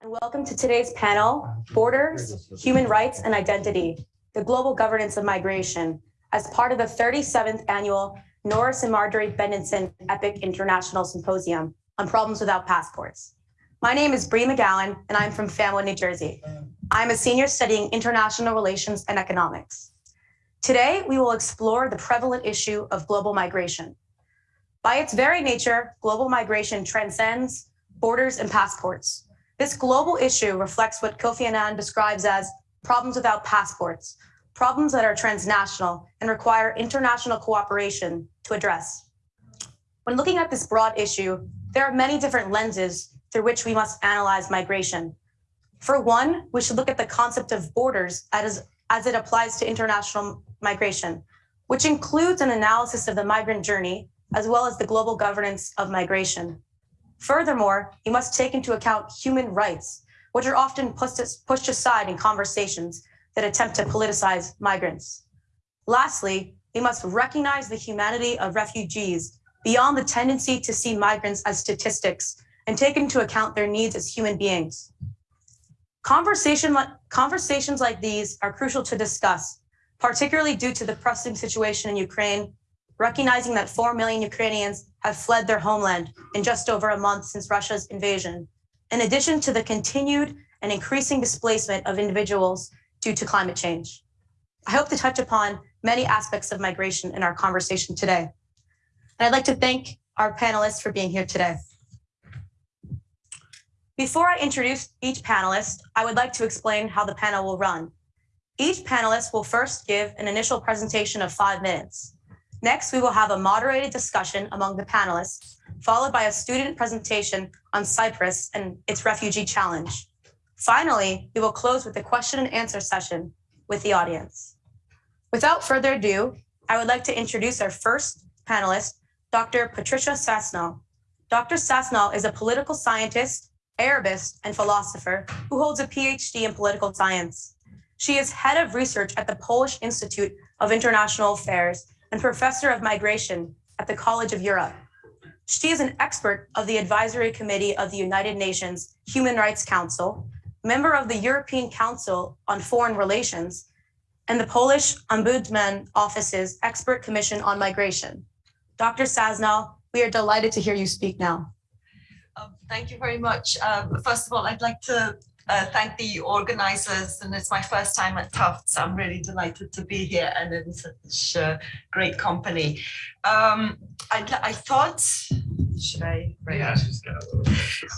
and welcome to today's panel, Borders, Human Rights and Identity, the Global Governance of Migration, as part of the 37th Annual Norris and Marjorie Benenson EPIIC International Symposium on Problems Without Passports. My name is Bree McGowan, and I'm from Family, New Jersey. I'm a senior studying international relations and economics. Today, we will explore the prevalent issue of global migration. By its very nature, global migration transcends borders and passports. This global issue reflects what Kofi Annan describes as problems without passports, problems that are transnational and require international cooperation to address. When looking at this broad issue, there are many different lenses through which we must analyze migration. For one, we should look at the concept of borders as, as it applies to international migration, which includes an analysis of the migrant journey, as well as the global governance of migration. Furthermore, you must take into account human rights, which are often pushed aside in conversations that attempt to politicize migrants. Lastly, we must recognize the humanity of refugees beyond the tendency to see migrants as statistics and take into account their needs as human beings. Conversation, conversations like these are crucial to discuss, particularly due to the pressing situation in Ukraine recognizing that 4 million Ukrainians have fled their homeland in just over a month since Russia's invasion, in addition to the continued and increasing displacement of individuals due to climate change. I hope to touch upon many aspects of migration in our conversation today. And I'd like to thank our panelists for being here today. Before I introduce each panelist, I would like to explain how the panel will run. Each panelist will first give an initial presentation of five minutes. Next, we will have a moderated discussion among the panelists, followed by a student presentation on Cyprus and its refugee challenge. Finally, we will close with a question and answer session with the audience. Without further ado, I would like to introduce our first panelist, Dr. Patrycja Sasnal. Dr. Sasnal is a political scientist, Arabist, and philosopher who holds a PhD in political science. She is head of research at the Polish Institute of International Affairs and professor of migration at the College of Europe. She is an expert of the Advisory Committee of the United Nations Human Rights Council, member of the European Council on Foreign Relations, and the Polish Ombudsman Office's Expert Commission on Migration. Dr. Sasnal, we are delighted to hear you speak now. Um, thank you very much. Um, first of all, I'd like to uh, thank the organizers and it's my first time at Tufts. I'm really delighted to be here and in such uh, great company. Um, I, I, thought, should I? Yeah.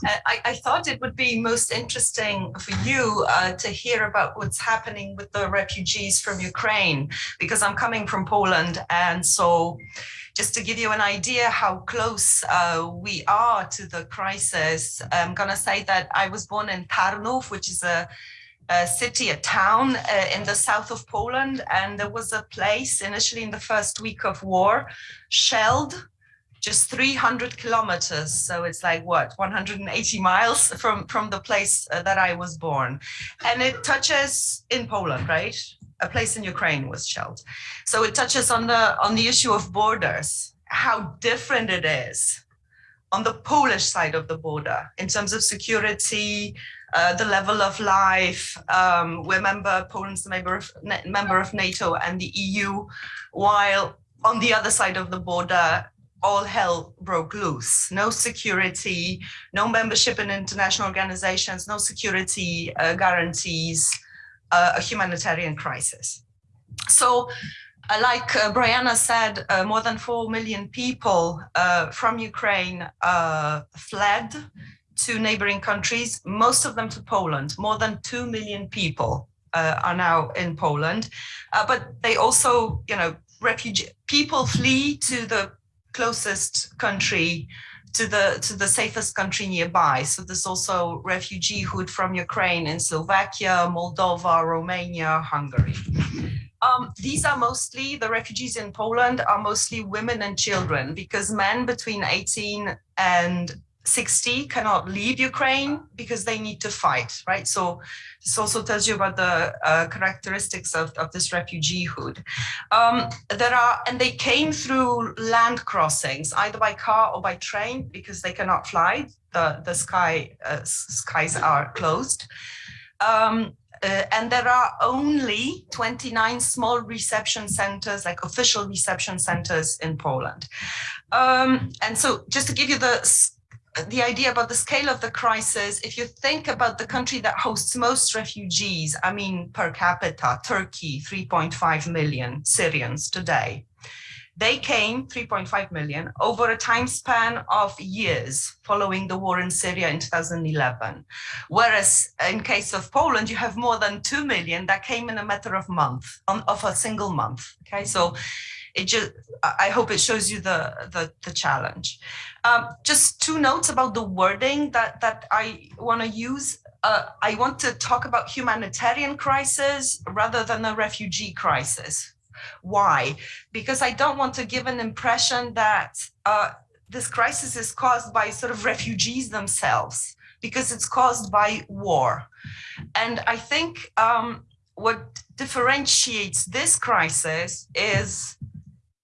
Uh, I, I, thought it would be most interesting for you uh, to hear about what's happening with the refugees from Ukraine because I'm coming from Poland and so just to give you an idea how close uh, we are to the crisis, I'm going to say that I was born in Tarnów, which is a, a city, a town uh, in the south of Poland. And there was a place initially in the first week of war, shelled just 300 kilometers. So it's like what, 180 miles from, from the place uh, that I was born. And it touches in Poland, right? A place in Ukraine was shelled. So it touches on the on the issue of borders, how different it is on the Polish side of the border in terms of security, uh, the level of life. Um, we're member Poland's member of member of NATO and the EU, while on the other side of the border, all hell broke loose. No security, no membership in international organizations, no security uh, guarantees a humanitarian crisis. So uh, like uh, Brianna said, uh, more than 4 million people uh, from Ukraine uh, fled to neighboring countries, most of them to Poland. More than 2 million people are now in Poland. but they also, you know, refugee people flee to the closest country to the to the safest country nearby. So there's also refugeehood from Ukraine in Slovakia, Moldova, Romania, Hungary. Um, these are mostly, the refugees in Poland are mostly women and children because men between 18 and 60 cannot leave Ukraine because they need to fight, right? So this also tells you about the uh, characteristics of, of this refugeehood. Um, there are, and they came through land crossings, either by car or by train, because they cannot fly. The, the sky uh, skies are closed. Um, uh, and there are only 29 small reception centers, like official reception centers in Poland. Um, and so just to give you the the idea about the scale of the crisis, if you think about the country that hosts most refugees, I mean, per capita, Turkey, 3.5 million Syrians today. They came, 3.5 million, over a time span of years following the war in Syria in 2011. Whereas in case of Poland, you have more than 2 million that came in a matter of month, on, of a single month. Okay, so it just I hope it shows you the the, the challenge. Um, just two notes about the wording that that I want to use. Uh, I want to talk about humanitarian crisis rather than a refugee crisis. Why? Because I don't want to give an impression that uh, this crisis is caused by sort of refugees themselves, because it's caused by war. And I think um, what differentiates this crisis is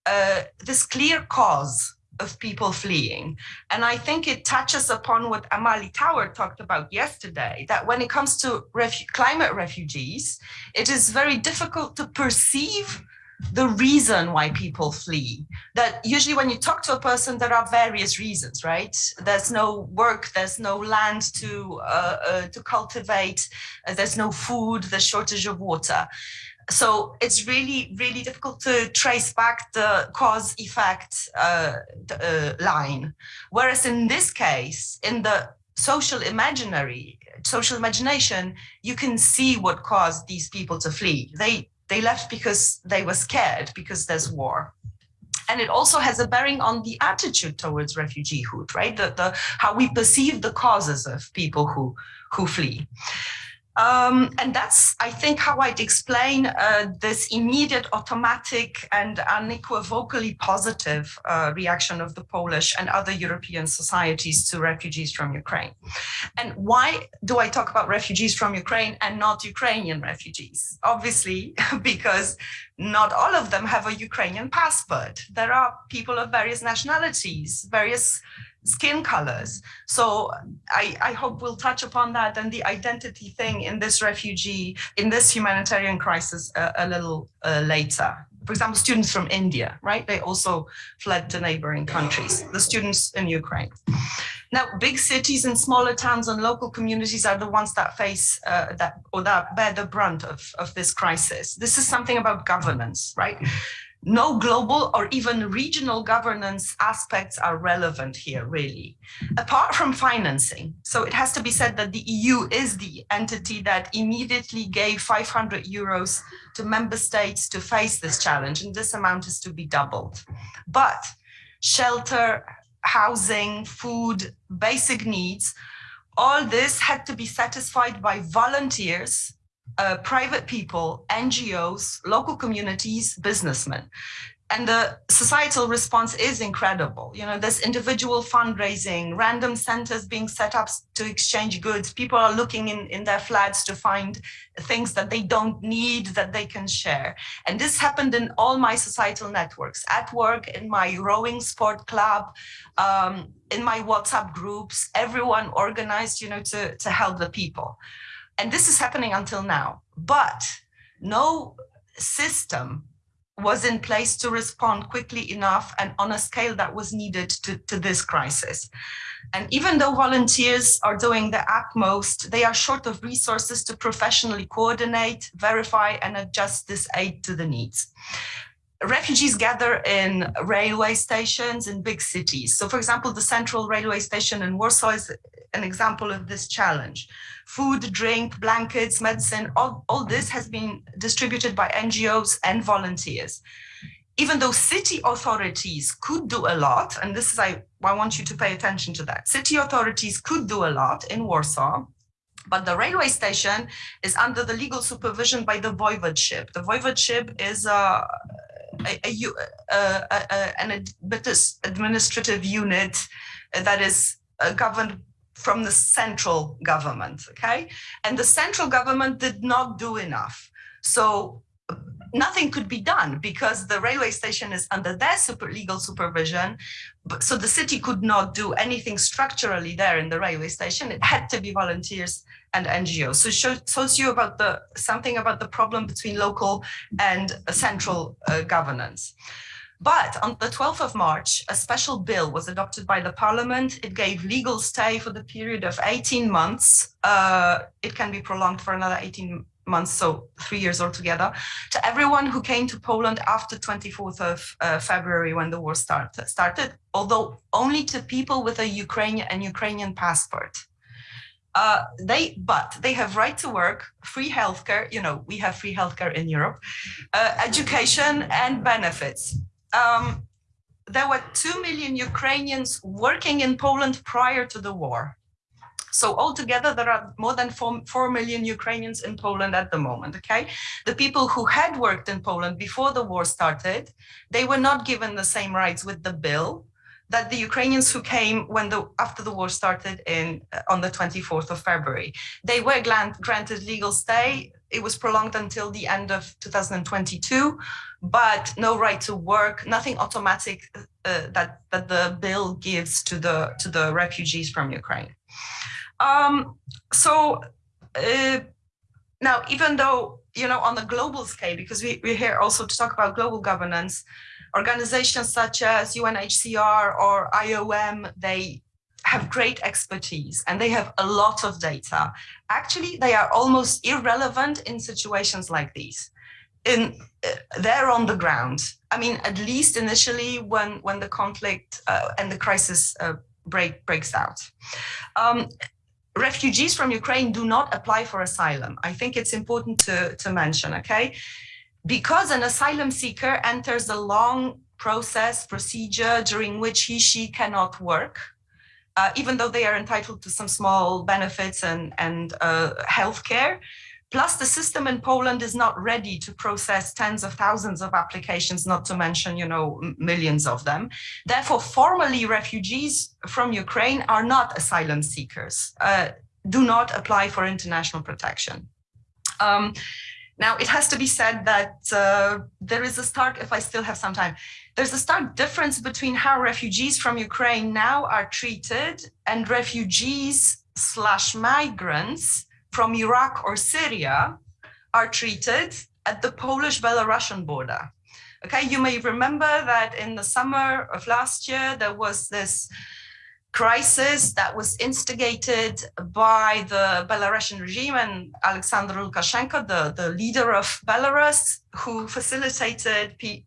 uh, this clear cause of people fleeing. And I think it touches upon what Amali Tower talked about yesterday, that when it comes to refu climate refugees, it is very difficult to perceive the reason why people flee. That usually when you talk to a person, there are various reasons, right? There's no work, there's no land to, uh, uh, to cultivate, uh, there's no food, there's shortage of water so it's really, really difficult to trace back the cause effect uh, uh, line. Whereas in this case, in the social imaginary, social imagination, you can see what caused these people to flee. They, they left because they were scared because there's war. And it also has a bearing on the attitude towards refugeehood, right? The, the, how we perceive the causes of people who, who flee. Um, and that's, I think, how I'd explain uh, this immediate, automatic, and unequivocally positive uh, reaction of the Polish and other European societies to refugees from Ukraine. And why do I talk about refugees from Ukraine and not Ukrainian refugees? Obviously, because not all of them have a Ukrainian passport. There are people of various nationalities, various skin colors. So I, I hope we'll touch upon that and the identity thing in this refugee, in this humanitarian crisis a, a little uh, later. For example, students from India, right? They also fled to neighboring countries, the students in Ukraine. Now, big cities and smaller towns and local communities are the ones that face uh, that or that bear the brunt of, of this crisis. This is something about governance, right? No global or even regional governance aspects are relevant here, really, apart from financing. So it has to be said that the EU is the entity that immediately gave 500 euros to member states to face this challenge, and this amount is to be doubled. But shelter, housing, food, basic needs, all this had to be satisfied by volunteers uh, private people, NGOs, local communities, businessmen. And the societal response is incredible. You know, there's individual fundraising, random centers being set up to exchange goods. People are looking in, in their flats to find things that they don't need that they can share. And this happened in all my societal networks, at work, in my rowing sport club, um, in my WhatsApp groups, everyone organized, you know, to, to help the people. And this is happening until now, but no system was in place to respond quickly enough and on a scale that was needed to, to this crisis. And even though volunteers are doing the utmost, they are short of resources to professionally coordinate, verify and adjust this aid to the needs refugees gather in railway stations in big cities. So for example, the central railway station in Warsaw is an example of this challenge. Food, drink, blankets, medicine, all, all this has been distributed by NGOs and volunteers. Even though city authorities could do a lot, and this is, I, I want you to pay attention to that. City authorities could do a lot in Warsaw, but the railway station is under the legal supervision by the voivodeship. The voivodeship is a, a, a, an administrative unit that is uh, governed from the central government, okay? And the central government did not do enough. So nothing could be done because the railway station is under their super legal supervision. So the city could not do anything structurally there in the railway station. It had to be volunteers and NGOs. So show, shows you about the something about the problem between local and central uh, governance. But on the 12th of March, a special bill was adopted by the parliament. It gave legal stay for the period of 18 months. Uh, it can be prolonged for another 18 months, so three years altogether, to everyone who came to Poland after 24th of uh, February when the war start, started, although only to people with a Ukrainian and Ukrainian passport. Uh, they, but they have right to work, free healthcare, you know, we have free healthcare in Europe, uh, education and benefits. Um, there were 2 million Ukrainians working in Poland prior to the war. So altogether, there are more than 4, 4 million Ukrainians in Poland at the moment, okay? The people who had worked in Poland before the war started, they were not given the same rights with the bill that the Ukrainians who came when the after the war started in uh, on the 24th of February. They were granted legal stay. It was prolonged until the end of 2022, but no right to work, nothing automatic uh, that that the bill gives to the to the refugees from Ukraine. Um, so uh, now, even though, you know, on a global scale, because we, we're here also to talk about global governance, organizations such as UNHCR or IOM, they have great expertise and they have a lot of data. Actually, they are almost irrelevant in situations like these. In, uh, they're on the ground. I mean, at least initially when, when the conflict uh, and the crisis uh, break, breaks out. Um, refugees from Ukraine do not apply for asylum. I think it's important to, to mention, okay? Because an asylum seeker enters a long process, procedure during which he, she cannot work, uh, even though they are entitled to some small benefits and, and uh, health care, Plus, the system in Poland is not ready to process tens of thousands of applications, not to mention, you know, millions of them. Therefore, formally, refugees from Ukraine are not asylum seekers, uh, do not apply for international protection. Um, now, it has to be said that uh, there is a stark, if I still have some time, there's a stark difference between how refugees from Ukraine now are treated and refugees slash migrants from Iraq or Syria are treated at the Polish-Belarusian border. Okay, you may remember that in the summer of last year, there was this crisis that was instigated by the Belarusian regime and Alexander Lukashenko, the, the leader of Belarus, who facilitated pe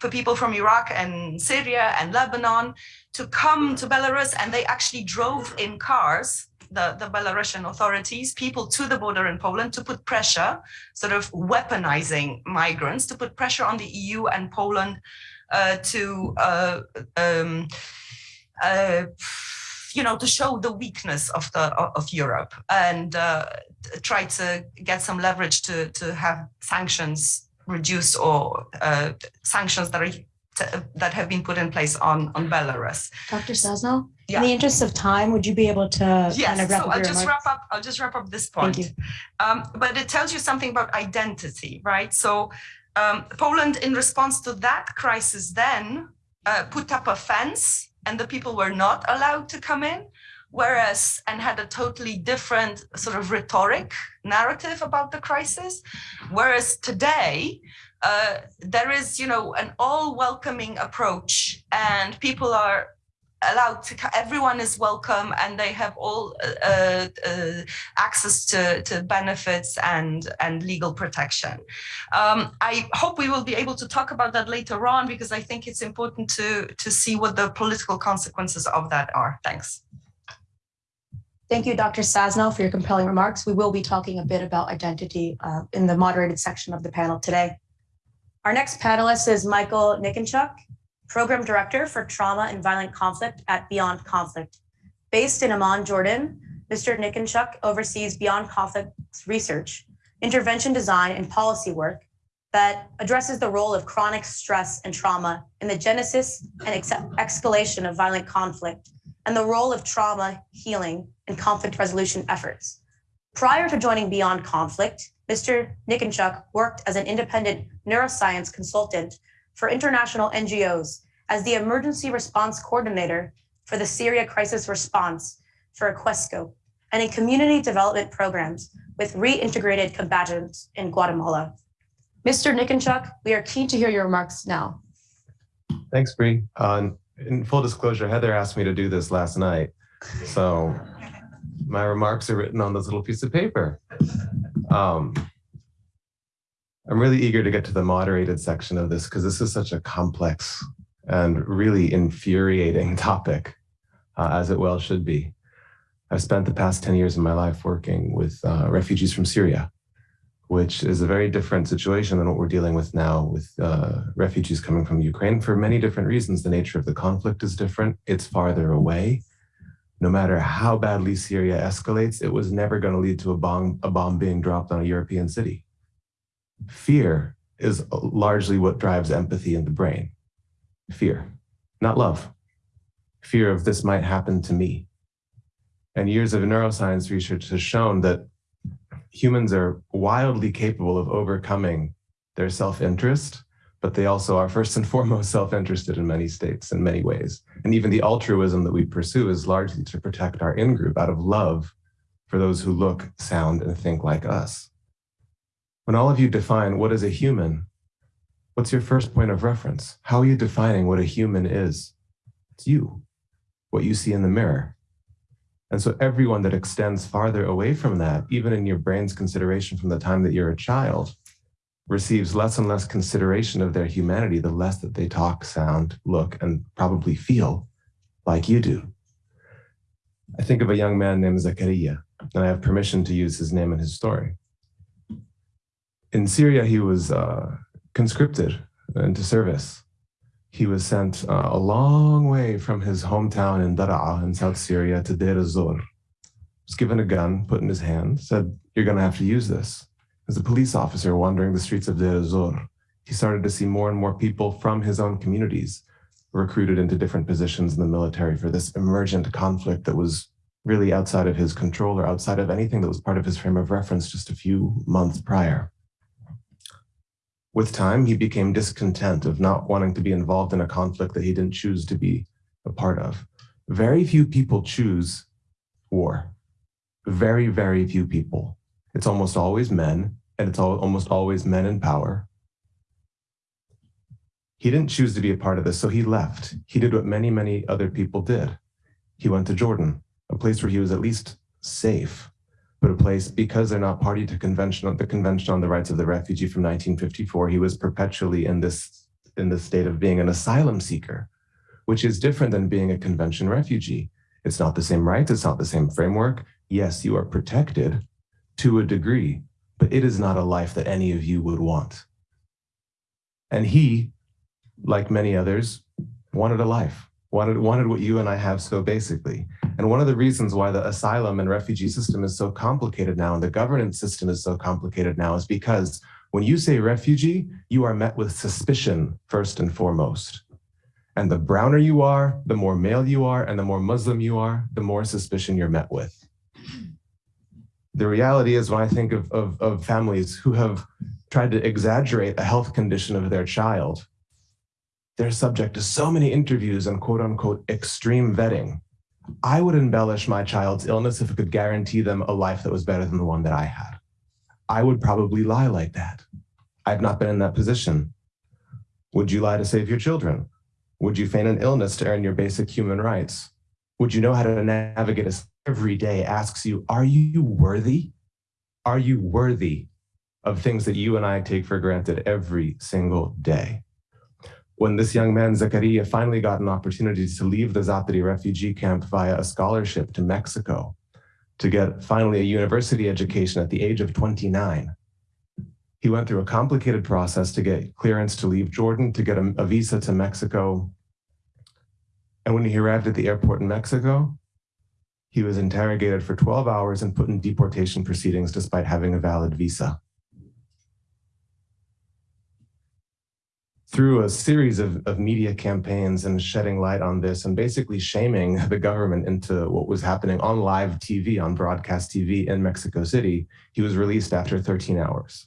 for people from Iraq and Syria and Lebanon to come to Belarus and they actually drove in cars the, the Belarusian authorities, people to the border in Poland to put pressure, sort of weaponizing migrants, to put pressure on the EU and Poland uh, to, uh, um, uh, you know, to show the weakness of the of Europe and uh, try to get some leverage to to have sanctions reduced or uh, sanctions that are that have been put in place on on Belarus. Dr. Sosno, Yeah. in the interest of time, would you be able to kind of wrap so up I'll just remarks? wrap up. I'll just wrap up this Thank point. you. Um, but it tells you something about identity, right? So um, Poland, in response to that crisis, then uh, put up a fence, and the people were not allowed to come in. Whereas, and had a totally different sort of rhetoric narrative about the crisis. Whereas today, uh, there is, you know, an all welcoming approach and people are allowed to, everyone is welcome and they have all uh, uh, access to, to benefits and, and legal protection. Um, I hope we will be able to talk about that later on because I think it's important to, to see what the political consequences of that are. Thanks. Thank you, Dr. Sasno, for your compelling remarks. We will be talking a bit about identity uh, in the moderated section of the panel today. Our next panelist is Michael Niconchuk, Program Director for Trauma and Violent Conflict at Beyond Conflict. Based in Amman, Jordan, Mr. Niconchuk oversees Beyond Conflict's research, intervention design, and policy work that addresses the role of chronic stress and trauma in the genesis and escalation of violent conflict and the role of trauma healing and conflict resolution efforts. Prior to joining Beyond Conflict, Mr. Niconchuk worked as an independent neuroscience consultant for international NGOs as the emergency response coordinator for the Syria crisis response for Questscope and in community development programs with reintegrated combatants in Guatemala. Mr. Niconchuk, we are keen to hear your remarks now. Thanks, Bree. Uh, in full disclosure, Heather asked me to do this last night. So my remarks are written on this little piece of paper. Um, I'm really eager to get to the moderated section of this because this is such a complex and really infuriating topic, uh, as it well should be. I've spent the past 10 years of my life working with uh, refugees from Syria, which is a very different situation than what we're dealing with now with uh, refugees coming from Ukraine for many different reasons. The nature of the conflict is different. It's farther away. No matter how badly Syria escalates, it was never going to lead to a bomb, a bomb being dropped on a European city. Fear is largely what drives empathy in the brain. Fear, not love. Fear of this might happen to me. And years of neuroscience research has shown that humans are wildly capable of overcoming their self-interest, but they also are first and foremost self-interested in many states in many ways. And even the altruism that we pursue is largely to protect our in-group out of love for those who look, sound, and think like us. When all of you define what is a human, what's your first point of reference? How are you defining what a human is? It's you, what you see in the mirror. And so everyone that extends farther away from that, even in your brain's consideration from the time that you're a child, receives less and less consideration of their humanity, the less that they talk, sound, look, and probably feel like you do. I think of a young man named Zakaria, and I have permission to use his name and his story. In Syria, he was uh, conscripted into service he was sent uh, a long way from his hometown in Daraa in South Syria to Deir ez-Zor. Was given a gun, put in his hand, said, you're gonna have to use this. As a police officer wandering the streets of Deir ez-Zor, he started to see more and more people from his own communities recruited into different positions in the military for this emergent conflict that was really outside of his control or outside of anything that was part of his frame of reference just a few months prior. With time, he became discontent of not wanting to be involved in a conflict that he didn't choose to be a part of. Very few people choose war. Very, very few people. It's almost always men, and it's almost always men in power. He didn't choose to be a part of this, so he left. He did what many, many other people did. He went to Jordan, a place where he was at least safe put a place because they're not party to convention the Convention on the Rights of the Refugee from 1954. He was perpetually in this in the state of being an asylum seeker, which is different than being a convention refugee. It's not the same rights, it's not the same framework. Yes, you are protected to a degree, but it is not a life that any of you would want. And he, like many others, wanted a life, wanted, wanted what you and I have so basically. And one of the reasons why the asylum and refugee system is so complicated now and the governance system is so complicated now is because when you say refugee, you are met with suspicion first and foremost. And the browner you are, the more male you are, and the more Muslim you are, the more suspicion you're met with. The reality is when I think of, of, of families who have tried to exaggerate a health condition of their child, they're subject to so many interviews and quote unquote extreme vetting I would embellish my child's illness if it could guarantee them a life that was better than the one that I had. I would probably lie like that. I've not been in that position. Would you lie to save your children? Would you feign an illness to earn your basic human rights? Would you know how to navigate a every day asks you, are you worthy? Are you worthy of things that you and I take for granted every single day? When this young man, Zakaria, finally got an opportunity to leave the Zaatari refugee camp via a scholarship to Mexico to get finally a university education at the age of 29. He went through a complicated process to get clearance to leave Jordan, to get a, a visa to Mexico. And when he arrived at the airport in Mexico, he was interrogated for 12 hours and put in deportation proceedings despite having a valid visa. Through a series of, of media campaigns and shedding light on this and basically shaming the government into what was happening on live TV, on broadcast TV in Mexico City, he was released after 13 hours.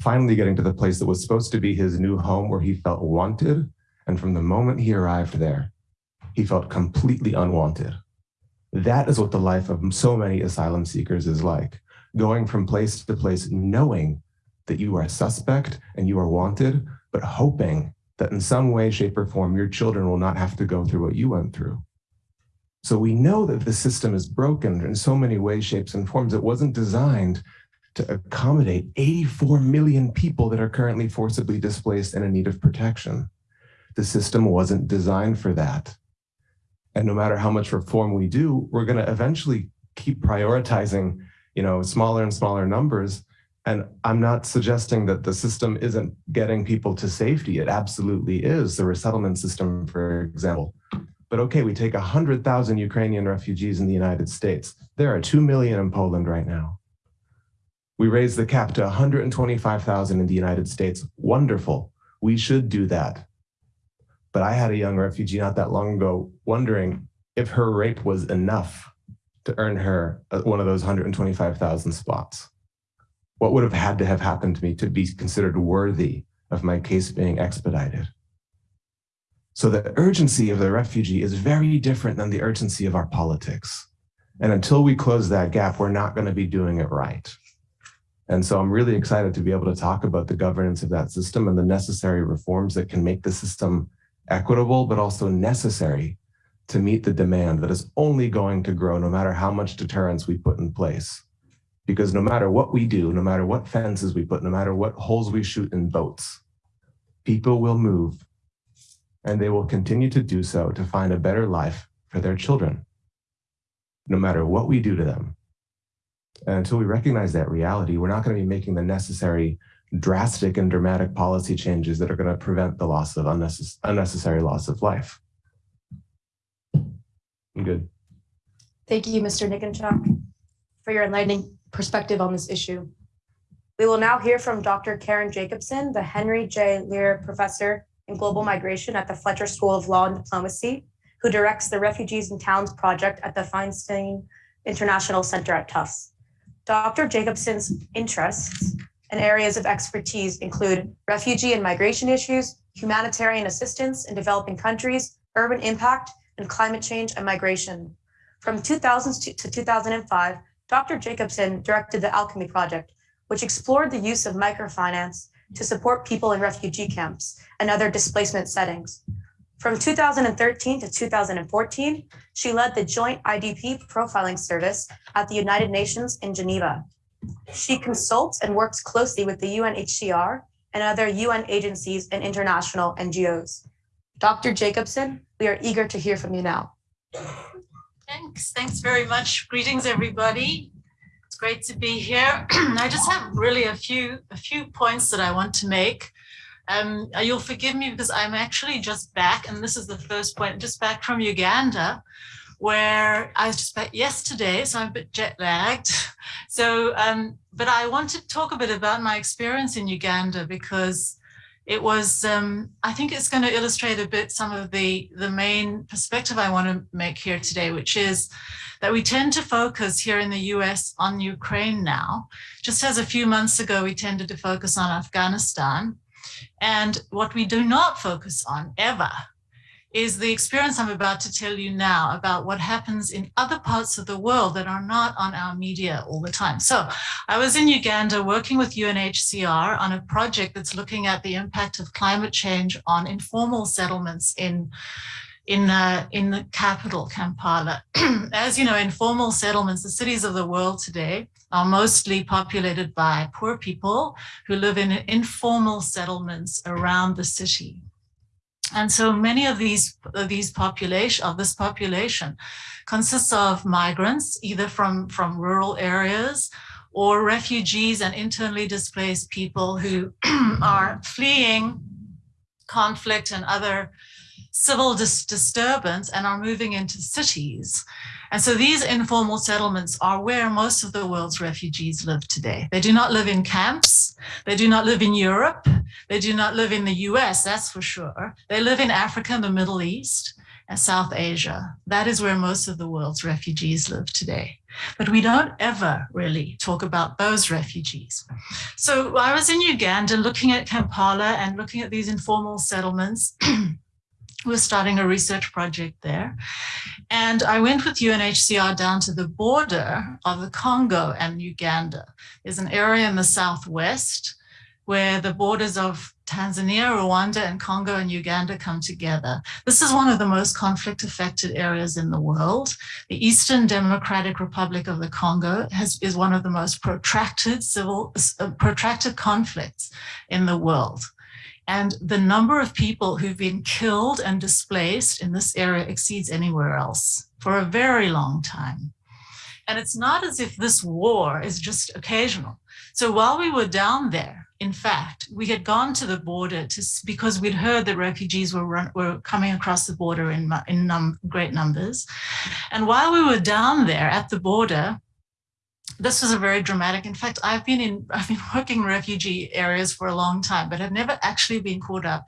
Finally getting to the place that was supposed to be his new home where he felt wanted. And from the moment he arrived there, he felt completely unwanted. That is what the life of so many asylum seekers is like, going from place to place knowing that you are a suspect and you are wanted, but hoping that in some way, shape, or form, your children will not have to go through what you went through. So we know that the system is broken in so many ways, shapes, and forms. It wasn't designed to accommodate 84 million people that are currently forcibly displaced and in need of protection. The system wasn't designed for that. And no matter how much reform we do, we're going to eventually keep prioritizing, you know, smaller and smaller numbers and I'm not suggesting that the system isn't getting people to safety. It absolutely is, the resettlement system, for example. But okay, we take 100,000 Ukrainian refugees in the United States. There are 2 million in Poland right now. We raise the cap to 125,000 in the United States. Wonderful. We should do that. But I had a young refugee not that long ago wondering if her rape was enough to earn her uh, one of those 125,000 spots what would have had to have happened to me to be considered worthy of my case being expedited? So the urgency of the refugee is very different than the urgency of our politics. And until we close that gap, we're not going to be doing it right. And so I'm really excited to be able to talk about the governance of that system and the necessary reforms that can make the system equitable, but also necessary to meet the demand that is only going to grow no matter how much deterrence we put in place. Because no matter what we do, no matter what fences we put, no matter what holes we shoot in boats, people will move and they will continue to do so to find a better life for their children, no matter what we do to them. And until we recognize that reality, we're not going to be making the necessary drastic and dramatic policy changes that are going to prevent the loss of unnecess unnecessary loss of life. I'm good. Thank you, Mr. Niconchuk, for your enlightening perspective on this issue. We will now hear from Dr. Karen Jacobsen, the Henry J. Leir Professor in Global Migration at the Fletcher School of Law and Diplomacy, who directs the Refugees and Towns Project at the Feinstein International Center at Tufts. Dr. Jacobsen's interests and areas of expertise include refugee and migration issues, humanitarian assistance in developing countries, urban impact, and climate change and migration. From 2000 to 2005, Dr. Jacobsen directed the Alchemy Project, which explored the use of microfinance to support people in refugee camps and other displacement settings. From 2013 to 2014, she led the Joint IDP Profiling Service at the United Nations in Geneva. She consults and works closely with the UNHCR and other UN agencies and international NGOs. Dr. Jacobsen, we are eager to hear from you now. Thanks. Thanks very much. Greetings, everybody. It's great to be here. I just have really a few a few points that I want to make. Um, uh, you'll forgive me because I'm actually just back, and this is the first point, just back from Uganda, where I was just back yesterday, so I'm a bit jet lagged. So, um, but I want to talk a bit about my experience in Uganda because it was, um, I think it's going to illustrate a bit some of the, the main perspective I want to make here today, which is that we tend to focus here in the US on Ukraine now. Just as a few months ago, we tended to focus on Afghanistan. And what we do not focus on ever is the experience I'm about to tell you now about what happens in other parts of the world that are not on our media all the time. So I was in Uganda working with UNHCR on a project that's looking at the impact of climate change on informal settlements in in uh, in the capital, Kampala. As you know, informal settlements, the cities of the world today, are mostly populated by poor people who live in informal settlements around the city. And so many of these, of these population, of this population consists of migrants, either from, from rural areas or refugees and internally displaced people who are fleeing conflict and other civil dis disturbance and are moving into cities. And so these informal settlements are where most of the world's refugees live today. They do not live in camps. They do not live in Europe. They do not live in the US, that's for sure. They live in Africa the Middle East and South Asia. That is where most of the world's refugees live today. But we don't ever really talk about those refugees. So I was in Uganda looking at Kampala and looking at these informal settlements. We're starting a research project there. And I went with UNHCR down to the border of the Congo and Uganda. There's an area in the southwest where the borders of Tanzania, Rwanda, and Congo and Uganda come together. This is one of the most conflict affected areas in the world. The Eastern Democratic Republic of the Congo has, is one of the most protracted civil, uh, protracted conflicts in the world. And the number of people who've been killed and displaced in this area exceeds anywhere else for a very long time. And it's not as if this war is just occasional. So while we were down there, in fact, we had gone to the border to, because we'd heard that refugees were, run, were coming across the border in, in num, great numbers. And while we were down there at the border, this was a very dramatic. In fact, I've been in, I've been working in refugee areas for a long time, but I've never actually been caught up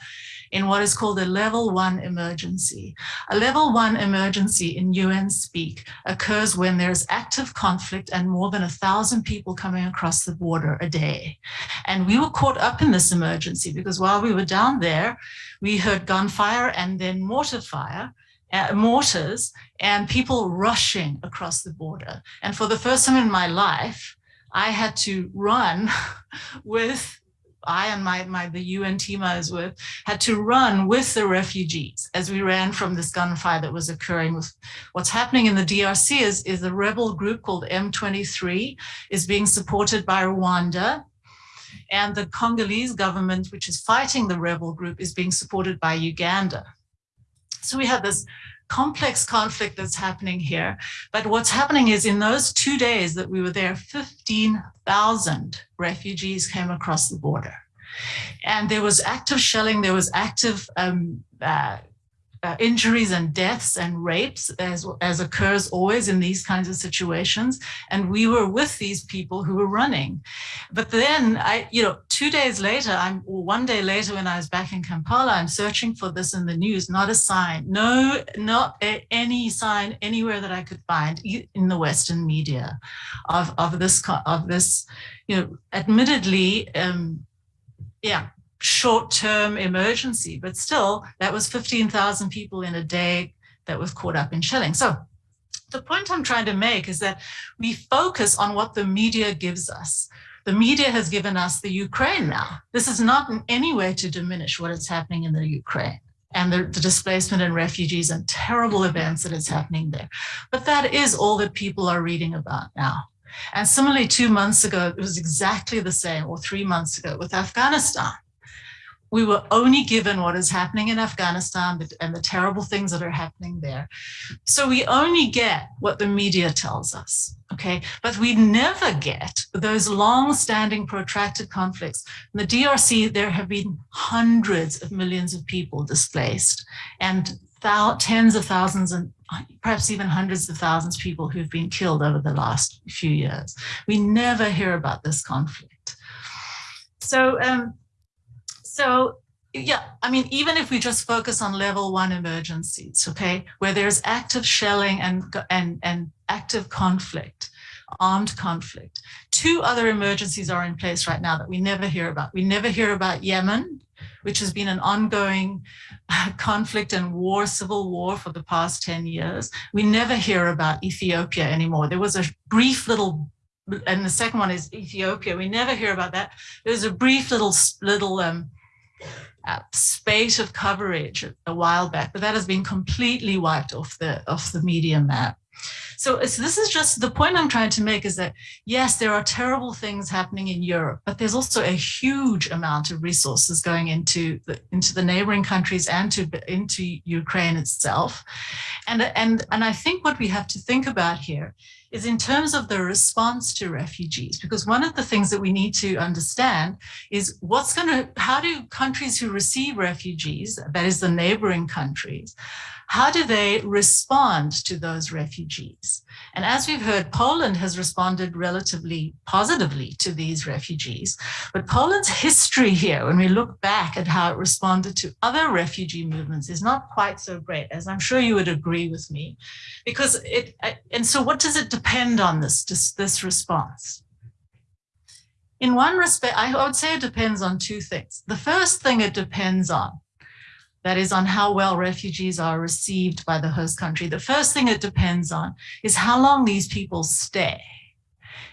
in what is called a level one emergency. A level one emergency in UN speak occurs when there's active conflict and more than a thousand people coming across the border a day. And we were caught up in this emergency because while we were down there, we heard gunfire and then mortar fire uh, mortars and people rushing across the border. And for the first time in my life, I had to run with I and my, my the UN team I was with had to run with the refugees as we ran from this gunfire that was occurring with what's happening in the DRC is, is a rebel group called M23 is being supported by Rwanda and the Congolese government, which is fighting the rebel group, is being supported by Uganda. So we have this complex conflict that's happening here. But what's happening is in those two days that we were there, 15,000 refugees came across the border. And there was active shelling, there was active um, uh, uh, injuries and deaths and rapes as, as occurs always in these kinds of situations. And we were with these people who were running. But then I, you know, two days later, I'm or one day later when I was back in Kampala, I'm searching for this in the news, not a sign, no, not a, any sign anywhere that I could find in the Western media of, of this, of this, you know, admittedly, um, yeah, short-term emergency, but still that was 15,000 people in a day that was caught up in shelling. So the point I'm trying to make is that we focus on what the media gives us. The media has given us the Ukraine now. This is not in any way to diminish what is happening in the Ukraine and the, the, displacement and refugees and terrible events that is happening there. But that is all that people are reading about now. And similarly, two months ago, it was exactly the same, or three months ago with Afghanistan we were only given what is happening in Afghanistan and the terrible things that are happening there. So we only get what the media tells us, okay? But we never get those long-standing protracted conflicts. In the DRC, there have been hundreds of millions of people displaced and tens of thousands and perhaps even hundreds of thousands of people who've been killed over the last few years. We never hear about this conflict. So um, so yeah, I mean, even if we just focus on level one emergencies, okay, where there's active shelling and, and, and active conflict, armed conflict. Two other emergencies are in place right now that we never hear about. We never hear about Yemen, which has been an ongoing conflict and war, civil war for the past 10 years. We never hear about Ethiopia anymore. There was a brief little and the second one is Ethiopia. We never hear about that. There's a brief little little um, uh, space of coverage a while back, but that has been completely wiped off the off the media map. So, so this is just the point I'm trying to make is that, yes, there are terrible things happening in Europe, but there's also a huge amount of resources going into the, into the neighboring countries and to, into Ukraine itself. And, and, and I think what we have to think about here is in terms of the response to refugees, because one of the things that we need to understand is what's going to, how do countries who receive refugees, that is the neighboring countries, how do they respond to those refugees? And as we've heard, Poland has responded relatively positively to these refugees. But Poland's history here, when we look back at how it responded to other refugee movements, is not quite so great, as I'm sure you would agree with me. Because it, and so what does it depend on this, this, this response? In one respect, I would say it depends on two things. The first thing it depends on that is on how well refugees are received by the host country. The first thing it depends on is how long these people stay.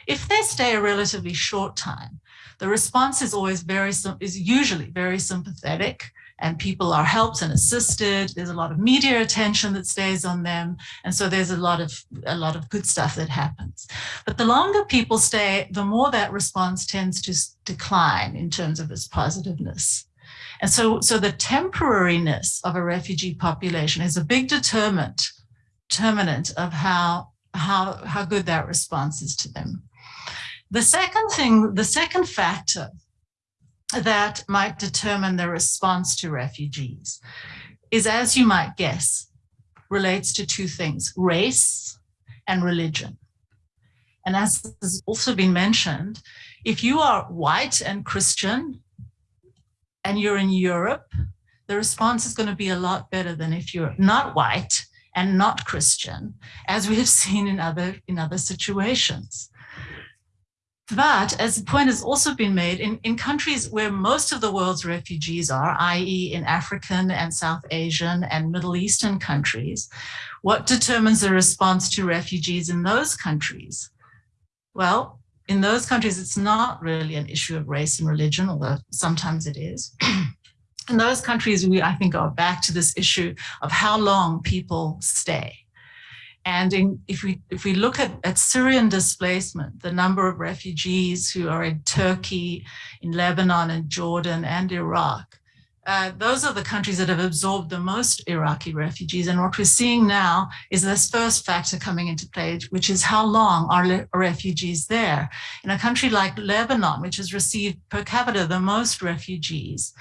If they stay a relatively short time, the response is always very, is usually very sympathetic and people are helped and assisted. There's a lot of media attention that stays on them. And so there's a lot of, a lot of good stuff that happens. But the longer people stay, the more that response tends to decline in terms of its positiveness. And so, so the temporariness of a refugee population is a big determinant, determinant of how, how, how good that response is to them. The second thing, the second factor that might determine the response to refugees is, as you might guess, relates to two things, race and religion. And as has also been mentioned, if you are white and Christian, and you're in Europe, the response is going to be a lot better than if you're not white and not Christian, as we have seen in other, in other situations. But as the point has also been made, in, in countries where most of the world's refugees are, i.e. in African and South Asian and Middle Eastern countries, what determines the response to refugees in those countries? Well, in those countries, it's not really an issue of race and religion, although sometimes it is. in those countries, we, I think, go back to this issue of how long people stay. And in, if we if we look at, at Syrian displacement, the number of refugees who are in Turkey, in Lebanon and Jordan and Iraq, uh, those are the countries that have absorbed the most Iraqi refugees. And what we're seeing now is this first factor coming into play, which is how long are refugees there? In a country like Lebanon, which has received per capita the most refugees,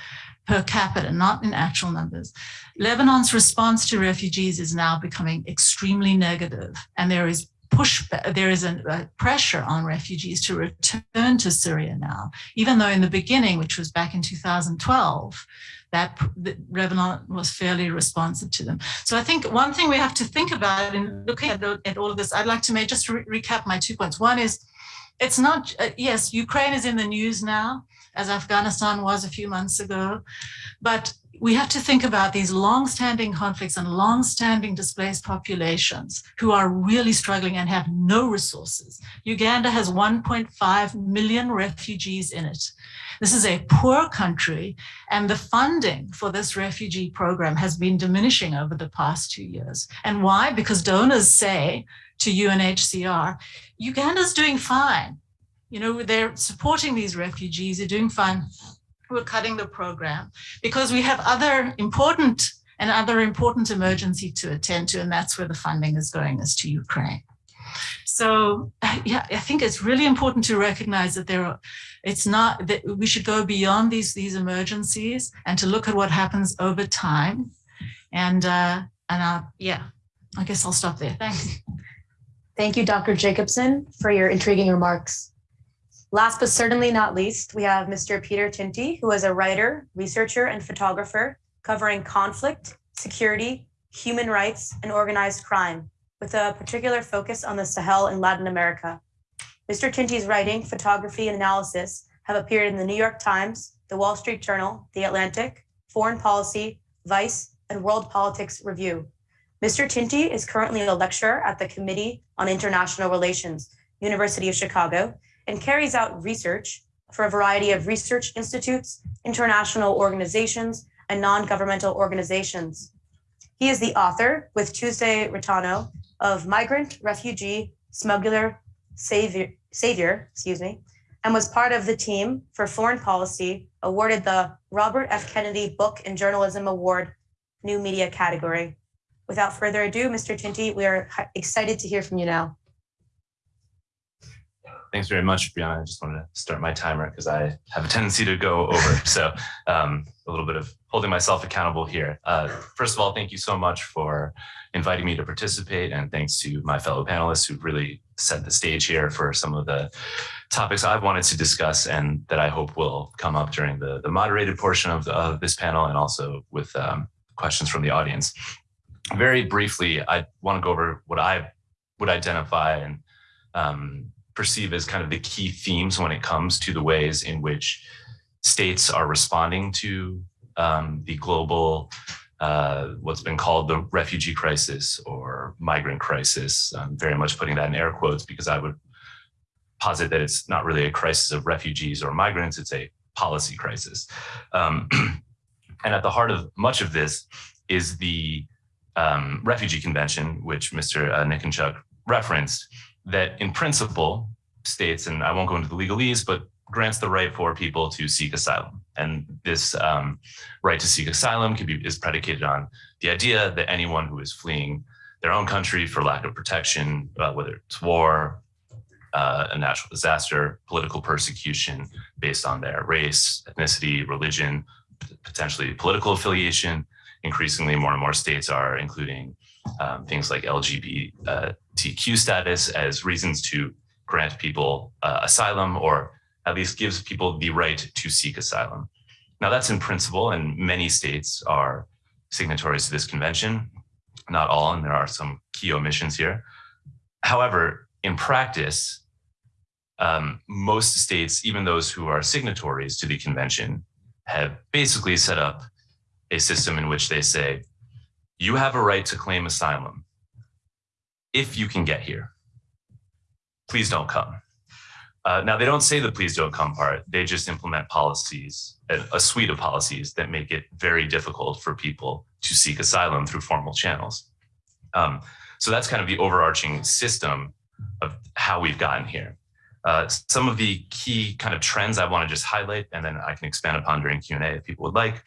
per capita, not in actual numbers. Lebanon's response to refugees is now becoming extremely negative, and there is push, there is a, pressure on refugees to return to Syria now, even though in the beginning, which was back in 2012, that, that Lebanon was fairly responsive to them. So I think one thing we have to think about in looking at, at all of this, I'd like to make just re recap my two points. One is, it's not, uh, yes, Ukraine is in the news now, as Afghanistan was a few months ago, but we have to think about these long-standing conflicts and long-standing displaced populations who are really struggling and have no resources. Uganda has 1.5 million refugees in it. This is a poor country and the funding for this refugee program has been diminishing over the past two years. And why? Because donors say to UNHCR, Uganda's doing fine. You know, they're supporting these refugees, they're doing fine we're cutting the program because we have other important and other important emergency to attend to, and that's where the funding is going is to Ukraine. So yeah, I think it's really important to recognize that there are, it's not that we should go beyond these, these emergencies and to look at what happens over time. And, uh, and uh, yeah, I guess I'll stop there. Thanks. Thank you, Dr. Jacobsen, for your intriguing remarks. Last but certainly not least, we have Mr. Peter Tinti, who is a writer, researcher, and photographer covering conflict, security, human rights, and organized crime, with a particular focus on the Sahel in Latin America. Mr. Tinti's writing, photography, and analysis have appeared in the New York Times, the Wall Street Journal, The Atlantic, Foreign Policy, Vice, and World Politics Review. Mr. Tinti is currently a lecturer at the Committee on International Relations, University of Chicago, and carries out research for a variety of research institutes, international organizations, and non-governmental organizations. He is the author, with Tuesday Reitano, of Migrant, Refugee, Smuggler, Savior, Savior, excuse me, and was part of the team for foreign policy awarded the Robert F. Kennedy Book and Journalism Award New Media category. Without further ado, Mr. Tinti, we are excited to hear from you now. Thanks very much, Brianna. I just wanted to start my timer because I have a tendency to go over. So um, a little bit of holding myself accountable here. Uh, first of all, thank you so much for inviting me to participate. And thanks to my fellow panelists who've really set the stage here for some of the topics I've wanted to discuss and that I hope will come up during the, the moderated portion of, the, of this panel and also with um, questions from the audience. Very briefly, I want to go over what I would identify and um, perceive as kind of the key themes when it comes to the ways in which states are responding to um, the global, uh, what's been called the refugee crisis or migrant crisis. I'm very much putting that in air quotes because I would posit that it's not really a crisis of refugees or migrants, it's a policy crisis. Um, and at the heart of much of this is the um, Refugee Convention, which Mr. Uh, referenced, that in principle states, and I won't go into the legalese, but grants the right for people to seek asylum. And this um, right to seek asylum can be is predicated on the idea that anyone who is fleeing their own country for lack of protection, uh, whether it's war, uh, a natural disaster, political persecution based on their race, ethnicity, religion, potentially political affiliation. Increasingly, more and more states are including um, things like LGBTQ status as reasons to grant people uh, asylum or at least gives people the right to seek asylum. Now that's in principle and many states are signatories to this convention, not all, and there are some key omissions here. However, in practice, um, most states, even those who are signatories to the convention, have basically set up a system in which they say, you have a right to claim asylum if you can get here. Please don't come. Uh, now, they don't say the please don't come part. They just implement policies, a suite of policies that make it very difficult for people to seek asylum through formal channels. Um, so that's kind of the overarching system of how we've gotten here. Uh, some of the key kind of trends I want to just highlight, and then I can expand upon during Q&A if people would like.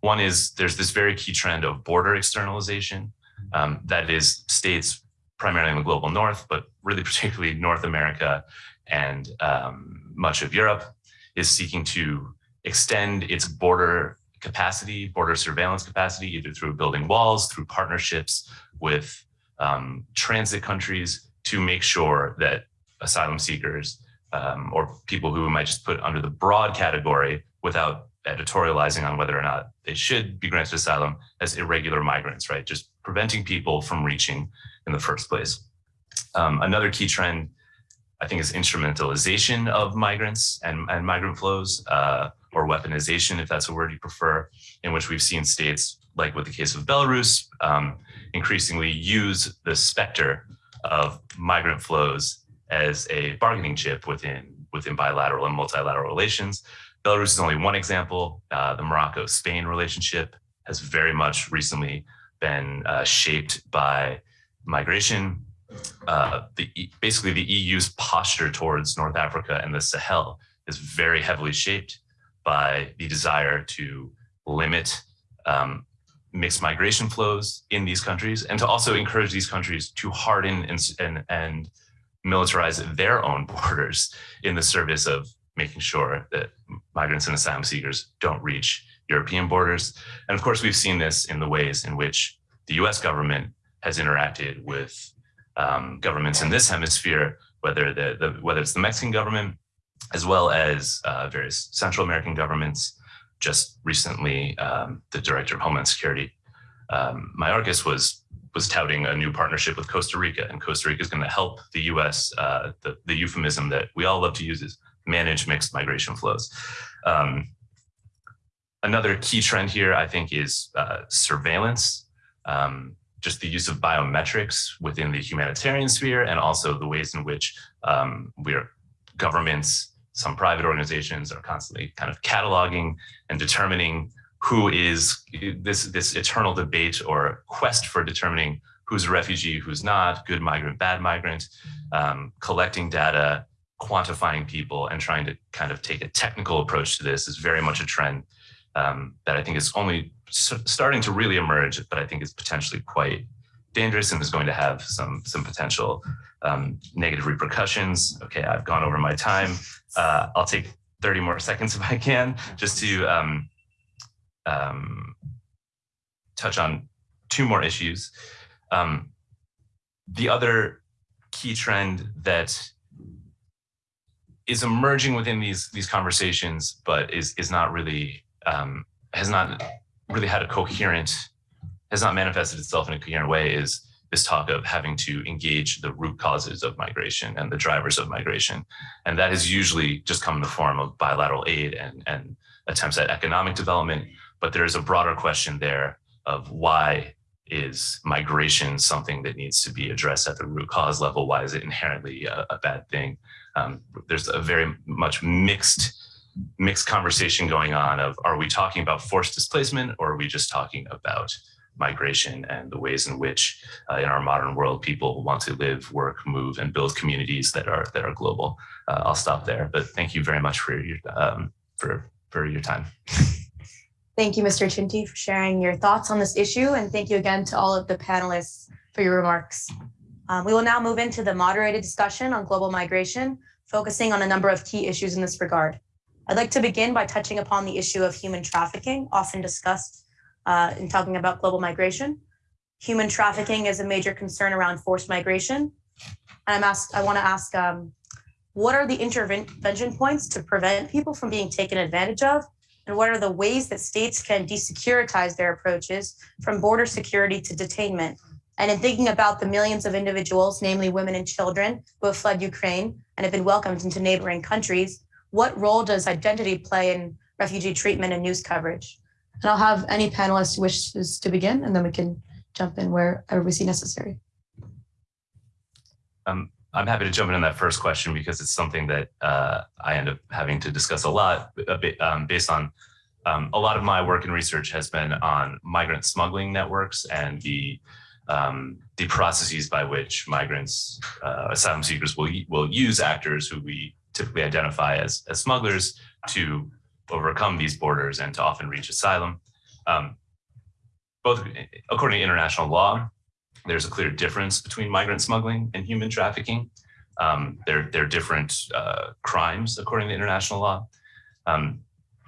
One is there's this very key trend of border externalization. Um, that is states primarily in the global north, but really particularly North America and um, much of Europe is seeking to extend its border capacity, border surveillance capacity, either through building walls, through partnerships with um, transit countries to make sure that asylum seekers um, or people who we might just put under the broad category without editorializing on whether or not they should be granted asylum as irregular migrants, right? Just preventing people from reaching in the first place. Um, another key trend, I think, is instrumentalization of migrants and, and migrant flows, uh, or weaponization, if that's a word you prefer, in which we've seen states, like with the case of Belarus, um, increasingly use the specter of migrant flows as a bargaining chip within within bilateral and multilateral relations. Belarus is only one example. Uh, the Morocco-Spain relationship has very much recently been uh, shaped by migration. Uh, the, basically, the EU's posture towards North Africa and the Sahel is very heavily shaped by the desire to limit um, mixed migration flows in these countries and to also encourage these countries to harden and, and, and militarize their own borders in the service of making sure that migrants and asylum seekers don't reach European borders. And of course, we've seen this in the ways in which the US government has interacted with um, governments in this hemisphere, whether, the, the, whether it's the Mexican government, as well as uh, various Central American governments. Just recently, um, the Director of Homeland Security, um, Mayorkas, was was touting a new partnership with Costa Rica, and Costa Rica is going to help the U.S. Uh, the, the euphemism that we all love to use is manage mixed migration flows. Um, another key trend here, I think, is uh, surveillance, um, just the use of biometrics within the humanitarian sphere, and also the ways in which um, we're governments, some private organizations are constantly kind of cataloging and determining who is this, this eternal debate or quest for determining who's a refugee, who's not, good migrant, bad migrant, um, collecting data, quantifying people and trying to kind of take a technical approach to this is very much a trend um, that I think is only starting to really emerge, but I think is potentially quite dangerous and is going to have some some potential um, negative repercussions. Okay, I've gone over my time. Uh, I'll take 30 more seconds if I can, just to um, um, touch on two more issues. Um, the other key trend that is emerging within these these conversations, but is is not really um, has not really had a coherent has not manifested itself in a coherent way is this talk of having to engage the root causes of migration and the drivers of migration. And that has usually just come in the form of bilateral aid and, and attempts at economic development. But there is a broader question there of why is migration something that needs to be addressed at the root cause level? Why is it inherently a, a bad thing? Um, there's a very much mixed mixed conversation going on of are we talking about forced displacement or are we just talking about migration and the ways in which uh, in our modern world people want to live work move and build communities that are that are global uh, i'll stop there but thank you very much for your um, for for your time Thank you, Mr. Tinti for sharing your thoughts on this issue, and thank you again to all of the panelists for your remarks. Um, we will now move into the moderated discussion on global migration, focusing on a number of key issues in this regard. I'd like to begin by touching upon the issue of human trafficking, often discussed uh, in talking about global migration. Human trafficking is a major concern around forced migration. And I'm asked, I want to ask, um, what are the intervention points to prevent people from being taken advantage of? And what are the ways that states can desecuritize their approaches from border security to detainment? And in thinking about the millions of individuals, namely women and children, who have fled Ukraine and have been welcomed into neighboring countries, what role does identity play in refugee treatment and news coverage? And I'll have any panelist who wishes to begin, and then we can jump in wherever we see necessary. um, i'm happy to jump in on that first question because it's something that uh, i end up having to discuss a lot a bit, um, based on um, a lot of my work and research has been on migrant smuggling networks and the um, the processes by which migrants, uh, asylum seekers will will use actors who we typically identify as as smugglers to overcome these borders and to often reach asylum. Um, both according to international law, there's a clear difference between migrant smuggling and human trafficking. Um, they're they're different uh, crimes according to international law. Um,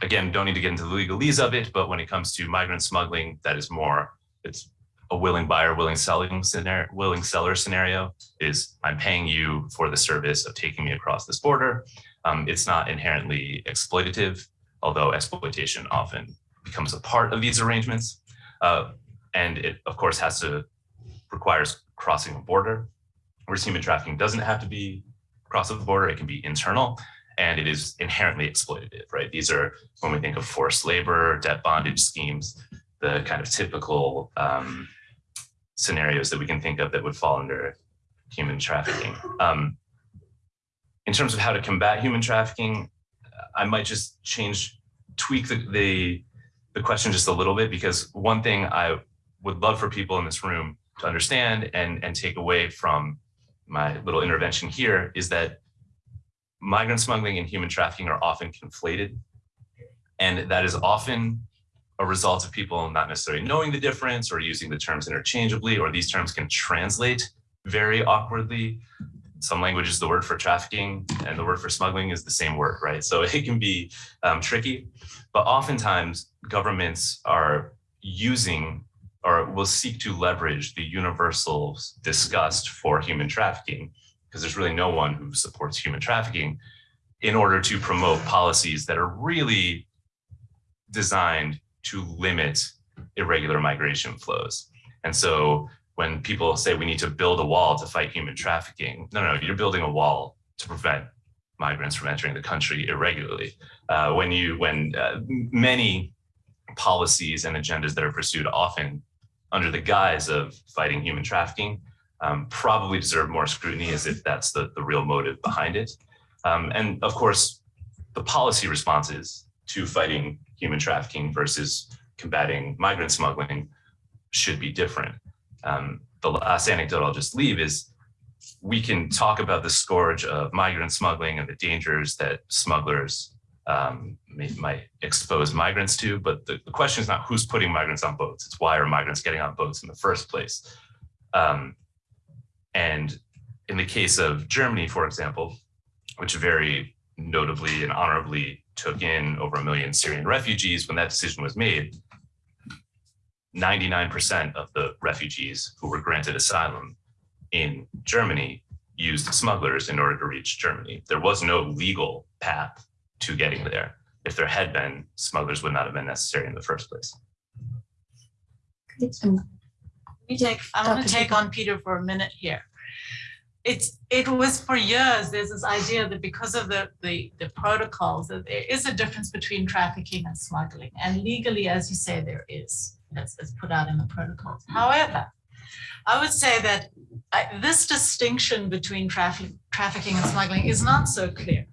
again, don't need to get into the legalese of it, but when it comes to migrant smuggling, that is more it's a willing buyer, willing selling scenario, willing seller scenario is I'm paying you for the service of taking me across this border. Um, it's not inherently exploitative, although exploitation often becomes a part of these arrangements. Uh, and it, of course, has to requires crossing a border, whereas human trafficking doesn't have to be across the border. It can be internal and it is inherently exploitative, right? These are when we think of forced labor, debt bondage schemes, the kind of typical um, scenarios that we can think of that would fall under human trafficking. Um, in terms of how to combat human trafficking, I might just change, tweak the, the, the question just a little bit because one thing I would love for people in this room to understand and, and take away from my little intervention here is that migrant smuggling and human trafficking are often conflated. And that is often a result of people not necessarily knowing the difference or using the terms interchangeably, or these terms can translate very awkwardly. Some languages, the word for trafficking and the word for smuggling is the same word, right? So it can be um, tricky, but oftentimes governments are using or will seek to leverage the universal disgust for human trafficking, because there's really no one who supports human trafficking in order to promote policies that are really designed to limit irregular migration flows. And so when people say we need to build a wall to fight human trafficking, no, no, you're building a wall to prevent migrants from entering the country irregularly. Uh, when you, when uh, many policies and agendas that are pursued often under the guise of fighting human trafficking um, probably deserve more scrutiny as if that's the, the real motive behind it. Um, and of course, the policy responses to fighting human trafficking versus combating migrant smuggling should be different. Um, the last anecdote I'll just leave is we can talk about the scourge of migrant smuggling and the dangers that smugglers um, may, might expose migrants to, but the, the question is not who's putting migrants on boats, it's why are migrants getting on boats in the first place. Um, and in the case of Germany, for example, which very notably and honorably took in over a million Syrian refugees when that decision was made, 99% of the refugees who were granted asylum in Germany used smugglers in order to reach Germany. There was no legal path to getting there. If there had been, smugglers would not have been necessary in the first place. me take, I want Dr. to take on Peter for a minute here. It's, it was for years, there's this idea that because of the, the, the protocols, that there is a difference between trafficking and smuggling. And legally, as you say, there is, as, as put out in the protocols. However, I would say that uh, this distinction between traffic, trafficking and smuggling is not so clear.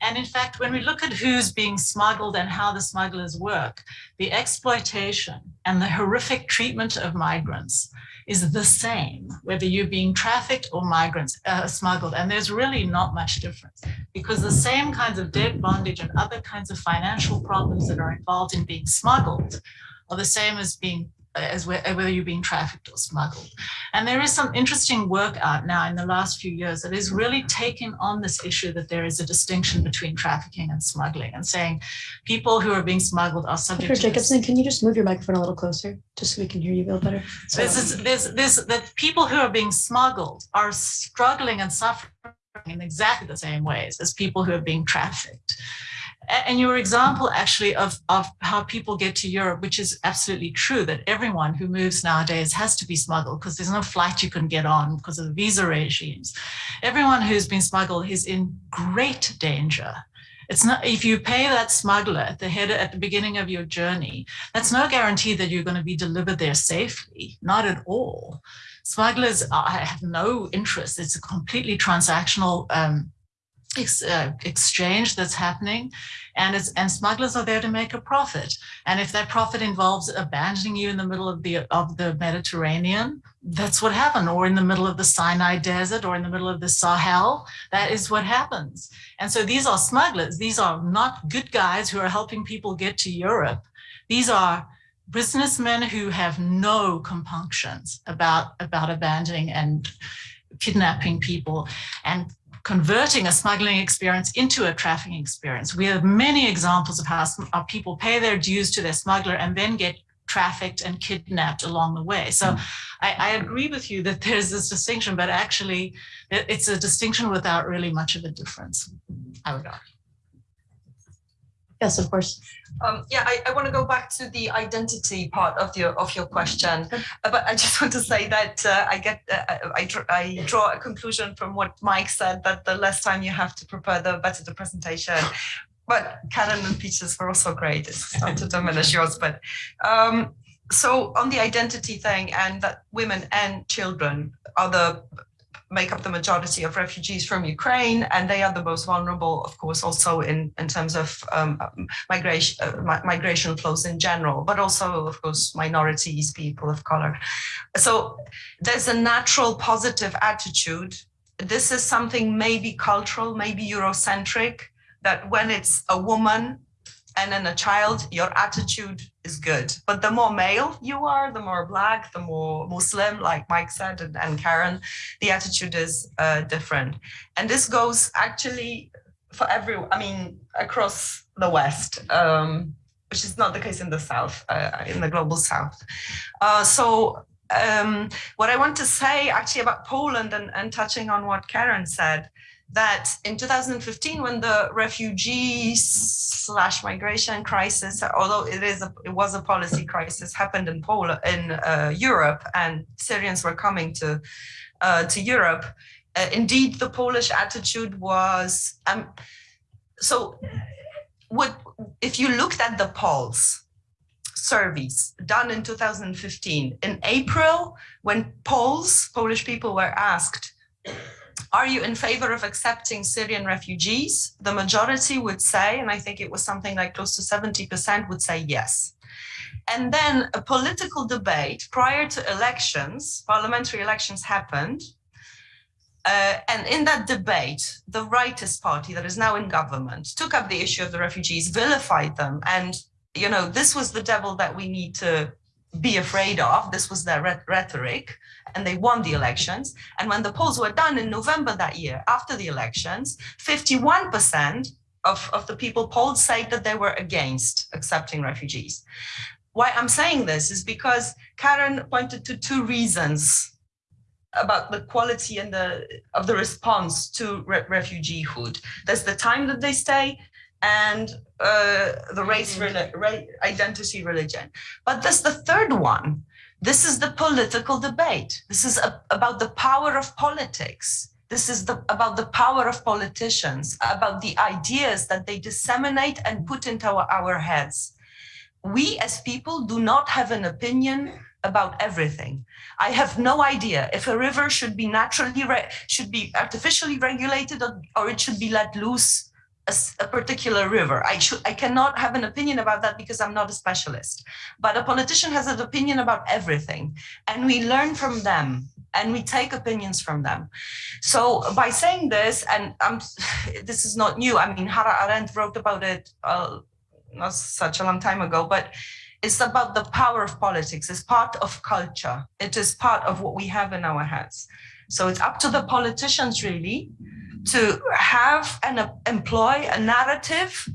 And in fact, when we look at who's being smuggled and how the smugglers work, the exploitation and the horrific treatment of migrants is the same, whether you're being trafficked or migrants uh, smuggled. And there's really not much difference because the same kinds of debt bondage and other kinds of financial problems that are involved in being smuggled are the same as being as uh, whether you're being trafficked or smuggled. And there is some interesting work out now in the last few years that is really taking on this issue that there is a distinction between trafficking and smuggling and saying people who are being smuggled are subject Dr. Jacobsen, can you just move your microphone a little closer, just so we can hear you a little better? This is, this, this, that people who are being smuggled are struggling and suffering in exactly the same ways as people who are being trafficked. And your example actually of, of how people get to Europe, which is absolutely true, that everyone who moves nowadays has to be smuggled because there's no flight you can get on because of the visa regimes. Everyone who's been smuggled is in great danger. It's not, if you pay that smuggler at the head, at the beginning of your journey, that's no guarantee that you're going to be delivered there safely, not at all. Smugglers are, have no interest. It's a completely transactional um, ex, uh, exchange that's happening, and it's and smugglers are there to make a profit. And if that profit involves abandoning you in the middle of the of the Mediterranean, that's what happened, or in the middle of the Sinai Desert, or in the middle of the Sahel. That is what happens. And so these are smugglers. These are not good guys who are helping people get to Europe. These are businessmen who have no compunctions about, about abandoning and kidnapping people and converting a smuggling experience into a trafficking experience. We have many examples of how, how people pay their dues to their smuggler and then get trafficked and kidnapped along the way. So hmm. I, I agree with you that there's this distinction, but actually it- it's a distinction without really much of a difference, I would argue. Yes, of course. Um, yeah, I, I want to go back to the identity part of your of your question, Uh, but I just want to say that uh, I get uh, I, dr- I draw a conclusion from what Mike said that the less time you have to prepare, the better the presentation. But Karen and Peaches were also great. It's not to diminish yours, but um, so on the identity thing and that women and children are the make up the majority of refugees from Ukraine, and they are the most vulnerable, of course, also in, in terms of um, migration, uh, migration flows in general, but also, of course, minorities, people of color. So there's a natural positive attitude. This is something maybe cultural, maybe Eurocentric, that when it's a woman and in a child, your attitude is good. But the more male you are, the more black, the more Muslim, like Mike said, and, and Karen, the attitude is uh, different. And this goes actually for every, I mean, across the West, um, which is not the case in the South, uh, in the global South. Uh, so um, what I want to say actually about Poland and, and touching on what Karen said, that in 2015, when the refugee slash migration crisis, although it is a, it was a policy crisis, happened in Poland, in uh, Europe, and Syrians were coming to uh, to Europe. Uh, indeed, the Polish attitude was um, so. What if you looked at the polls? surveys done in 2015 in april when polls polish people were asked are you in favor of accepting Syrian refugees? The majority would say, and I think it was something like close to 70% would say yes. And then a political debate prior to elections, parliamentary elections happened. Uh, and in that debate, the rightist party that is now in government took up the issue of the refugees, vilified them. And, you know, this was the devil that we need to be afraid of. This was their rhetoric, and they won the elections. And when the polls were done in November that year, after the elections, 51% of, of the people polled said that they were against accepting refugees. Why I'm saying this is because Karen pointed to two reasons about the quality and the of the response to re- refugeehood. There's the time that they stay and uh, the race, ra- identity, religion. But there's the third one. This is the political debate. This is a- about the power of politics. This is the, about the power of politicians, about the ideas that they disseminate and put into our, our heads. We as people do not have an opinion about everything. I have no idea if a river should be naturally, re- should be artificially regulated or, or it should be let loose a, a particular river. I should, I cannot have an opinion about that because I'm not a specialist. But a politician has an opinion about everything, and we learn from them and we take opinions from them. So by saying this, and I'm, this is not new. I mean, Hannah Arendt wrote about it uh, not such a long time ago, but it's about the power of politics. It's part of culture. It is part of what we have in our heads. So it's up to the politicians really to have and uh, employ a narrative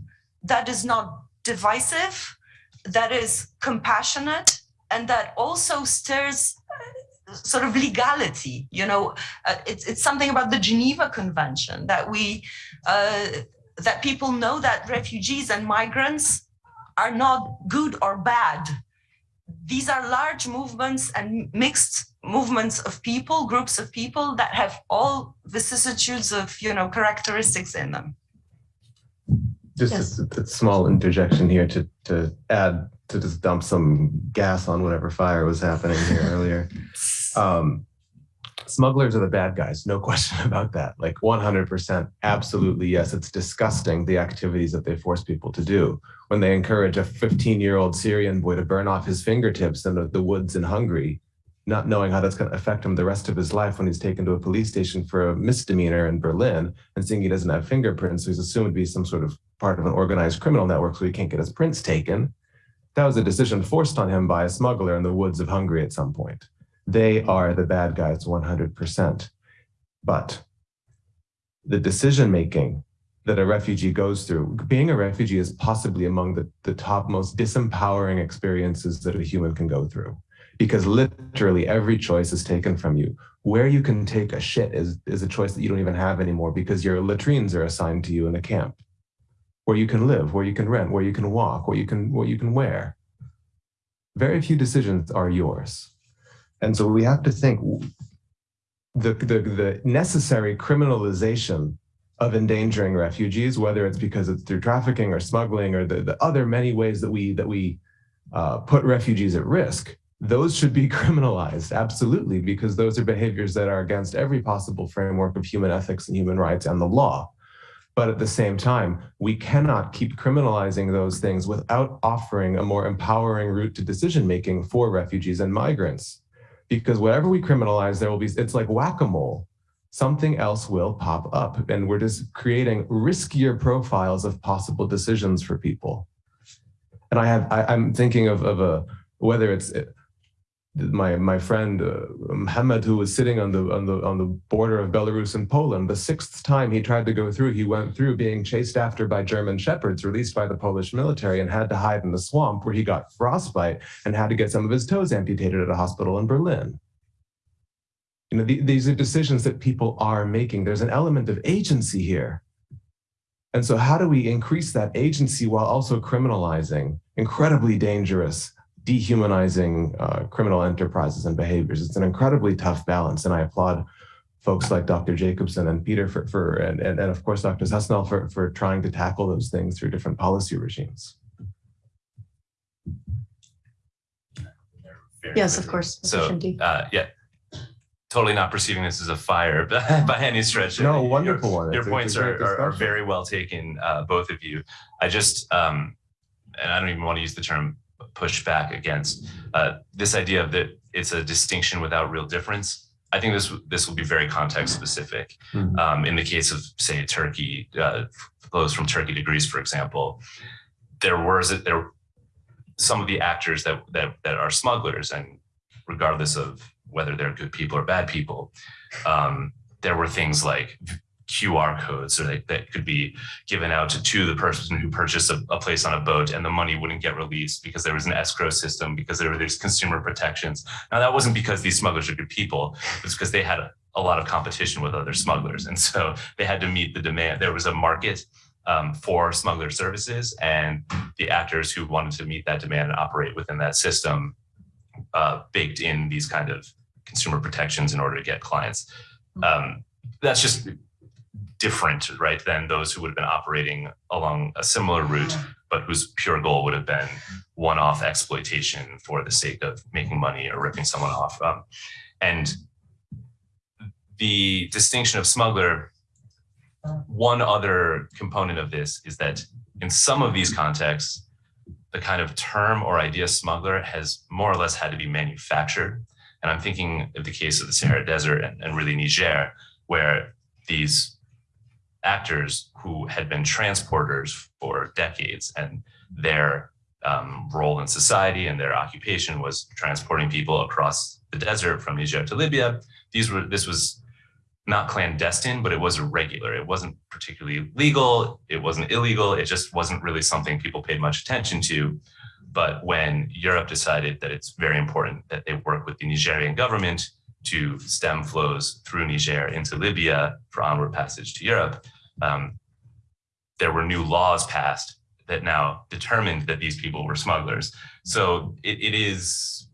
that is not divisive, that is compassionate, and that also stirs uh, sort of legality. You know, uh, it's it's something about the Geneva Convention that we uh, that people know that refugees and migrants are not good or bad. These are large movements and mixed movements of people, groups of people that have all vicissitudes of, you know, characteristics in them. Just Yes. a, a- a small interjection here to, to add, to just dump some gas on whatever fire was happening here earlier. Um, smugglers are the bad guys, no question about that. Like 100%, absolutely yes. It's disgusting the activities that they force people to do. When they encourage a 15 year old Syrian boy to burn off his fingertips in the, the woods in Hungary, not knowing how that's going to affect him the rest of his life when he's taken to a police station for a misdemeanor in Berlin and seeing he doesn't have fingerprints, so he's assumed to be some sort of part of an organized criminal network, so he can't get his prints taken. That was a decision forced on him by a smuggler in the woods of Hungary at some point. They are the bad guys 100%. But the decision making that a refugee goes through, being a refugee is possibly among the, the top most disempowering experiences that a human can go through. Because literally every choice is taken from you. Where you can take a shit is, is a choice that you don't even have anymore because your latrines are assigned to you in a camp. Where you can live, where you can rent, where you can walk, what you can what you can wear. Very few decisions are yours. And so we have to think the, the, the necessary criminalization of endangering refugees, whether it's because it's through trafficking or smuggling or the, the other many ways that we that we uh, put refugees at risk, those should be criminalized, absolutely, because those are behaviors that are against every possible framework of human ethics and human rights and the law. But at the same time, we cannot keep criminalizing those things without offering a more empowering route to decision making for refugees and migrants because whatever we criminalize, there will be, it's like whack-a-mole. Something else will pop up and we're just creating riskier profiles of possible decisions for people. And I have, I, I'm thinking of, of a, whether it's my, my friend uh, Mohammed, who was sitting on the, on the, on the border of Belarus and Poland, the sixth time he tried to go through, he went through being chased after by German shepherds released by the Polish military and had to hide in the swamp where he got frostbite and had to get some of his toes amputated at a hospital in Berlin. You know, the, these are decisions that people are making. There's an element of agency here. And so how do we increase that agency while also criminalizing incredibly dangerous, dehumanizing uh, criminal enterprises and behaviors? It's an incredibly tough balance. And I applaud folks like Dr. Jacobsen and Peter for, for and, and, and of course, Dr. Sessnell for, for trying to tackle those things through different policy regimes. Very Yes, of course. So, uh, yeah, totally not perceiving this as a fire by any stretch. No, Your- wonderful one. Your It's points are, are, are very well taken, uh, both of you. I just, um, and I don't even want to use the term push back against uh, this idea of that it's a distinction without real difference. I think this this will be very context specific. Mhm. Um, in the case of say Turkey, uh, flows from Turkey to Greece, for example, there was there some of the actors that that that are smugglers, and regardless of whether they're good people or bad people, um, there were things like QR codes that, that could be given out to, to the person who purchased a, a place on a boat and the money wouldn't get released because there was an escrow system, because there were these consumer protections. Now that wasn't because these smugglers are good people, it's because they had a, a lot of competition with other smugglers. And so they had to meet the demand. There was a market um, for smuggler services and the actors who wanted to meet that demand and operate within that system uh, baked in these kind of consumer protections in order to get clients. Um, that's just different, right, than those who would have been operating along a similar route, but whose pure goal would have been one-off exploitation for the sake of making money or ripping someone off. Um, and the distinction of smuggler, one other component of this is that in some of these contexts, the kind of term or idea smuggler has more or less had to be manufactured. And I'm thinking of the case of the Sahara Desert and, and really Niger, where these actors who had been transporters for decades and their um, role in society and their occupation was transporting people across the desert from Niger to Libya. These were this was not clandestine, but it was irregular. It wasn't particularly legal. It wasn't illegal. It just wasn't really something people paid much attention to. But when Europe decided that it's very important that they work with the Nigerian government to stem flows through Niger into Libya for onward passage to Europe, um, there were new laws passed that now determined that these people were smugglers. So it, it is,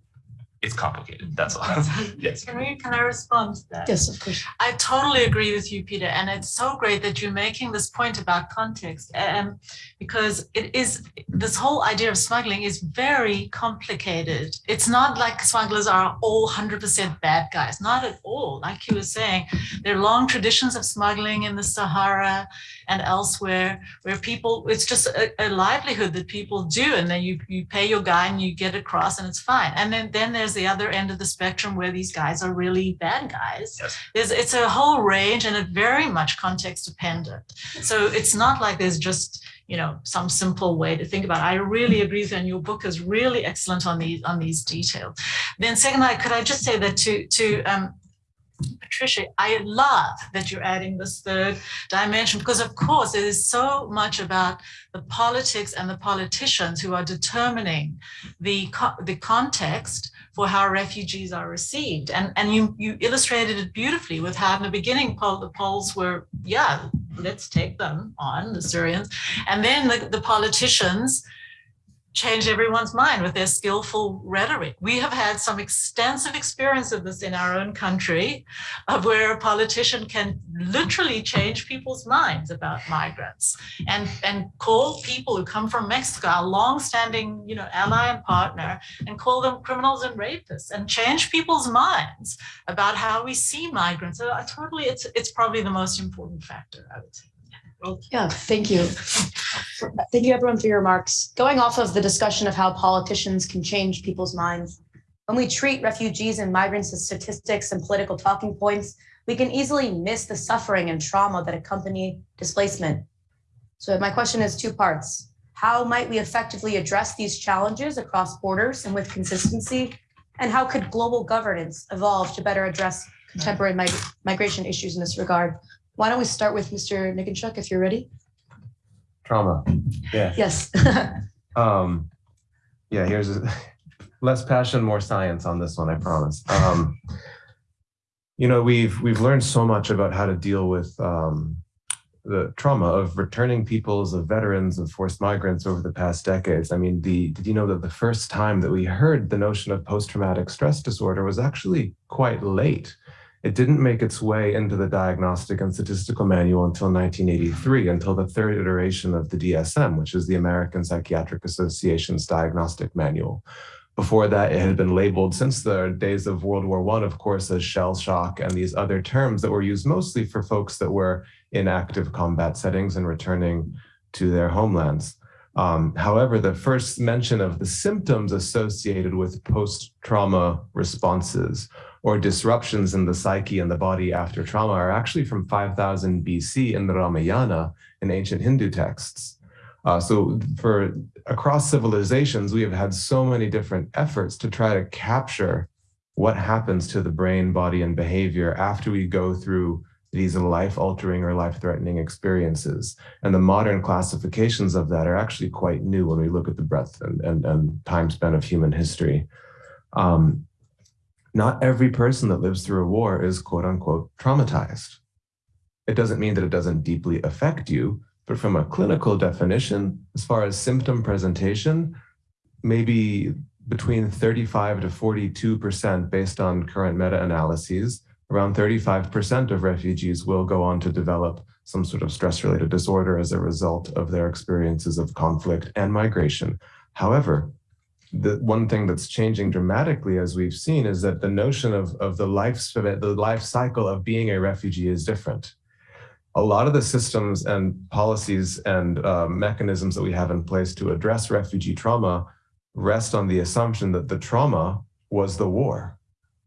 it's complicated. That's all. yes. Can we, can I respond to that? Yes, of course. I totally agree with you, Peter, and it's so great that you're making this point about context, um, because it is this whole idea of smuggling is very complicated. It's not like smugglers are all 100% bad guys, not at all. Like you were saying, there are long traditions of smuggling in the Sahara and elsewhere, where people it's just a, a livelihood that people do, and then you you pay your guy and you get across, and it's fine. And then then there's the other end of the spectrum where these guys are really bad guys. Yes. There's, it's a whole range and it very much context dependent. So it's not like there's just, you know, some simple way to think about it. I really agree with you and your book is really excellent on these, on these details. Then second, I could I just say that to, to um, Patrycja, I love that you're adding this third dimension because, of course, it is so much about the politics and the politicians who are determining the co the context for how refugees are received. And, and you, you illustrated it beautifully with how in the beginning Pol the Poles were, yeah, let's take them on, the Syrians. And then the, the politicians changed everyone's mind with their skillful rhetoric. We have had some extensive experience of this in our own country, of where a politician can literally change people's minds about migrants and, and call people who come from Mexico, our long-standing you know, ally and partner, and call them criminals and rapists and change people's minds about how we see migrants. So I totally, it's, it's probably the most important factor, I would say. Yeah, thank you. Thank you everyone for your remarks. Going off of the discussion of how politicians can change people's minds, when we treat refugees and migrants as statistics and political talking points, we can easily miss the suffering and trauma that accompany displacement. So my question is two parts. How might we effectively address these challenges across borders and with consistency? And how could global governance evolve to better address contemporary mig migration issues in this regard? Why don't we start with Mr. Niconchuk, if you're ready? Trauma. Yeah. Yes. Um, yeah, here's a, less passion, more science on this one, I promise. Um, you know, we've we've learned so much about how to deal with um, the trauma of returning peoples, of veterans, of forced migrants over the past decades. I mean, the did you know that the first time that we heard the notion of post-traumatic stress disorder was actually quite late? It didn't make its way into the Diagnostic and Statistical Manual until 1983, until the third iteration of the DSM, which is the American Psychiatric Association's diagnostic manual. Before that, it had been labeled since the days of World War I, of course, as shell shock and these other terms that were used mostly for folks that were in active combat settings and returning to their homelands. Um, however, the first mention of the symptoms associated with post-trauma responses or disruptions in the psyche and the body after trauma are actually from 5000 BC in the Ramayana in ancient Hindu texts. Uh, so for across civilizations, we have had so many different efforts to try to capture what happens to the brain, body, and behavior after we go through these life-altering or life-threatening experiences. And the modern classifications of that are actually quite new when we look at the breadth and, and, and time span of human history. Um, not every person that lives through a war is quote unquote traumatized. It doesn't mean that it doesn't deeply affect you, but from a clinical definition, as far as symptom presentation, maybe between 35 to 42% based on current meta-analyses, around 35% of refugees will go on to develop some sort of stress-related disorder as a result of their experiences of conflict and migration. However, the one thing that's changing dramatically as we've seen is that the notion of, of the life the life cycle of being a refugee is different. A lot of the systems and policies and uh, mechanisms that we have in place to address refugee trauma rest on the assumption that the trauma was the war.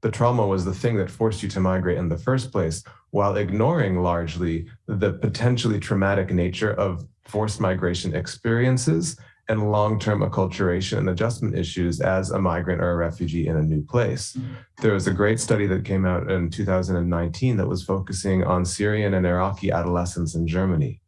The trauma was the thing that forced you to migrate in the first place, while ignoring largely the potentially traumatic nature of forced migration experiences and long-term acculturation and adjustment issues as a migrant or a refugee in a new place. There was a great study that came out in 2019 that was focusing on Syrian and Iraqi adolescents in Germany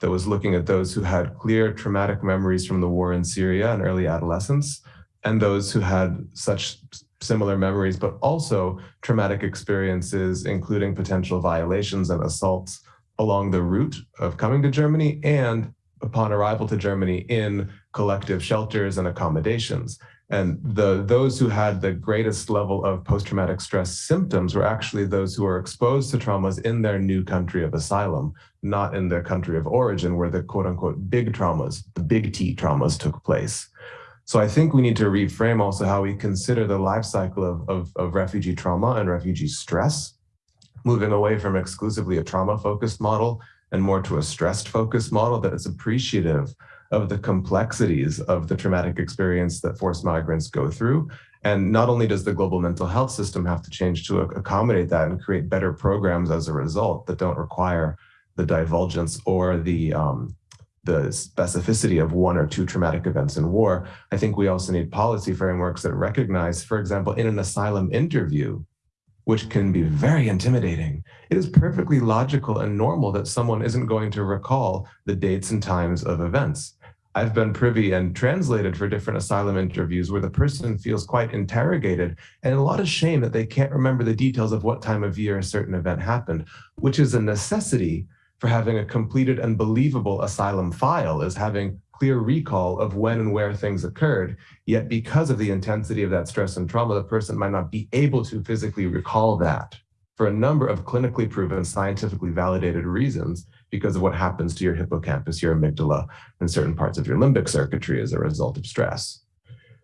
that was looking at those who had clear traumatic memories from the war in Syria and early adolescence, and those who had such similar memories, but also traumatic experiences, including potential violations and assaults along the route of coming to Germany and upon arrival to Germany in collective shelters and accommodations. And the those who had the greatest level of post-traumatic stress symptoms were actually those who were exposed to traumas in their new country of asylum, not in their country of origin where the quote unquote big traumas, the big T traumas took place. So I think we need to reframe also how we consider the life cycle of, of, of refugee trauma and refugee stress, moving away from exclusively a trauma focused model and more to a stressed focused model that is appreciative of the complexities of the traumatic experience that forced migrants go through. And not only does the global mental health system have to change to accommodate that and create better programs as a result that don't require the divulgence or the um, the specificity of one or two traumatic events in war, I think we also need policy frameworks that recognize, for example, in an asylum interview, which can be very intimidating, it is perfectly logical and normal that someone isn't going to recall the dates and times of events. I've been privy and translated for different asylum interviews where the person feels quite interrogated and a lot of shame that they can't remember the details of what time of year a certain event happened, which is a necessity for having a completed and believable asylum file is having clear recall of when and where things occurred. Yet because of the intensity of that stress and trauma, the person might not be able to physically recall that for a number of clinically proven, scientifically validated reasons because of what happens to your hippocampus, your amygdala, and certain parts of your limbic circuitry as a result of stress.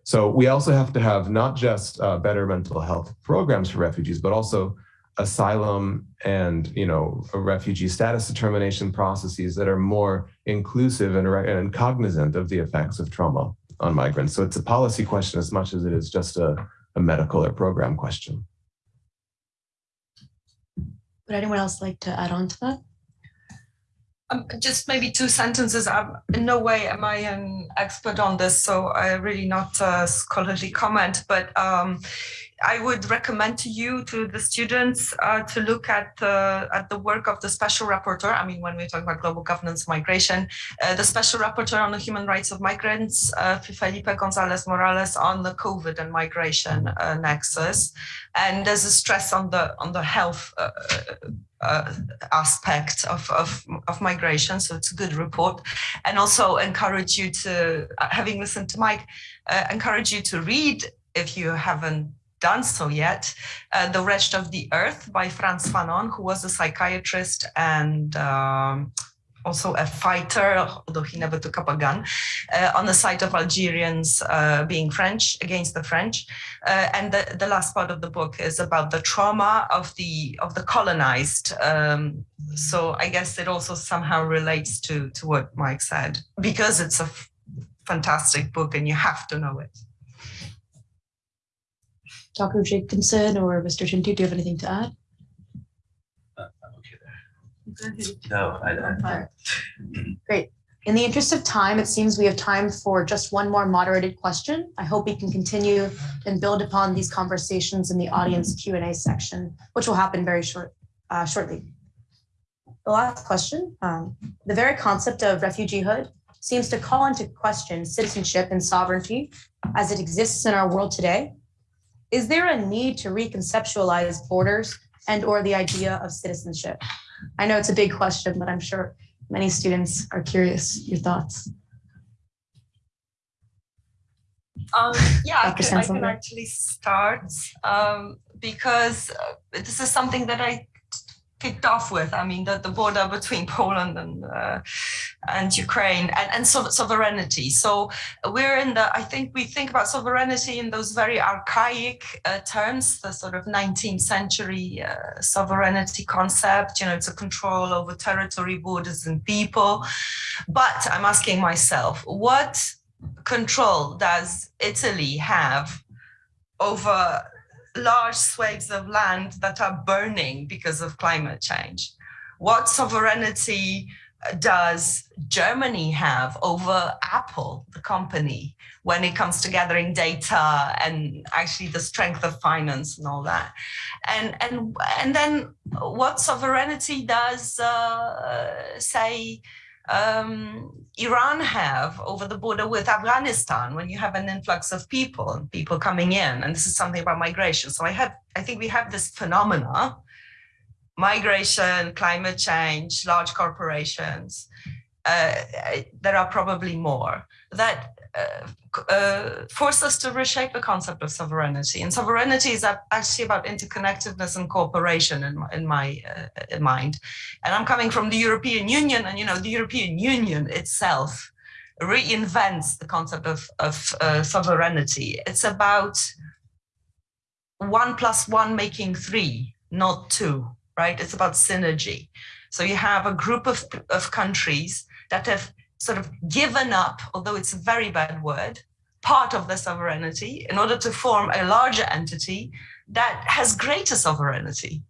So we also have to have not just uh, better mental health programs for refugees, but also asylum and you know refugee status determination processes that are more inclusive and, and cognizant of the effects of trauma on migrants. So it's a policy question as much as it is just a, a medical or program question. Would anyone else like to add on to that? Um, just maybe two sentences. I'm, in no way am I an expert on this, so I really not a scholarly comment, but um, I would recommend to you, to the students, uh, to look at the at the work of the special rapporteur. I mean, when we talk about global governance migration, uh, the special rapporteur on the human rights of migrants, uh, Felipe Gonzalez Morales, on the COVID and migration uh, nexus, and there's a stress on the on the health. Uh, uh, aspect of, of, of migration. So it's a good report. And also encourage you to, uh, having listened to Mike, uh, encourage you to read, if you haven't done so yet, uh, The Wretched of the Earth by Frantz Fanon, who was a psychiatrist and um, also a fighter, although he never took up a gun, uh, on the side of Algerians uh, being French against the French. Uh, and the, the last part of the book is about the trauma of the of the colonized. Um, so I guess it also somehow relates to to what Mike said because it's a fantastic book and you have to know it. Dr. Jacobsen or Mr. Tinti, do you have anything to add? Uh, I'm okay there. No, I, I, Great. In the interest of time, it seems we have time for just one more moderated question. I hope we can continue and build upon these conversations in the audience Q and A section, which will happen very short, uh, shortly. The last question, um, the very concept of refugeehood seems to call into question citizenship and sovereignty as it exists in our world today. Is there a need to reconceptualize borders and or the idea of citizenship? I know it's a big question, but I'm sure many students are curious. Your thoughts? Um, yeah, I can, I can actually start um, because uh, this is something that I kicked off with. I mean, the, the border between Poland and uh, and Ukraine and, and so, sovereignty. So we're in the, I think we think about sovereignty in those very archaic uh, terms, the sort of 19th century uh, sovereignty concept, you know, it's a control over territory, borders and people. But I'm asking myself, what control does Italy have over large swathes of land that are burning because of climate change? What sovereignty does Germany have over Apple, the company, when it comes to gathering data and actually the strength of finance and all that? And and and then what sovereignty does uh, say um, Iran have over the border with Afghanistan when you have an influx of people people coming in? And this is something about migration. So I have I think we have this phenomena migration, climate change, large corporations. Uh, there are probably more that uh, uh, force us to reshape the concept of sovereignty. And sovereignty is actually about interconnectedness and cooperation in my, in my uh, mind. And I'm coming from the European Union, and you know the European Union itself reinvents the concept of, of uh, sovereignty. It's about one plus one making three, not two right? It's about synergy. So you have a group of, of countries that have sort of given up, although it's a very bad word, part of their sovereignty in order to form a larger entity that has greater sovereignty,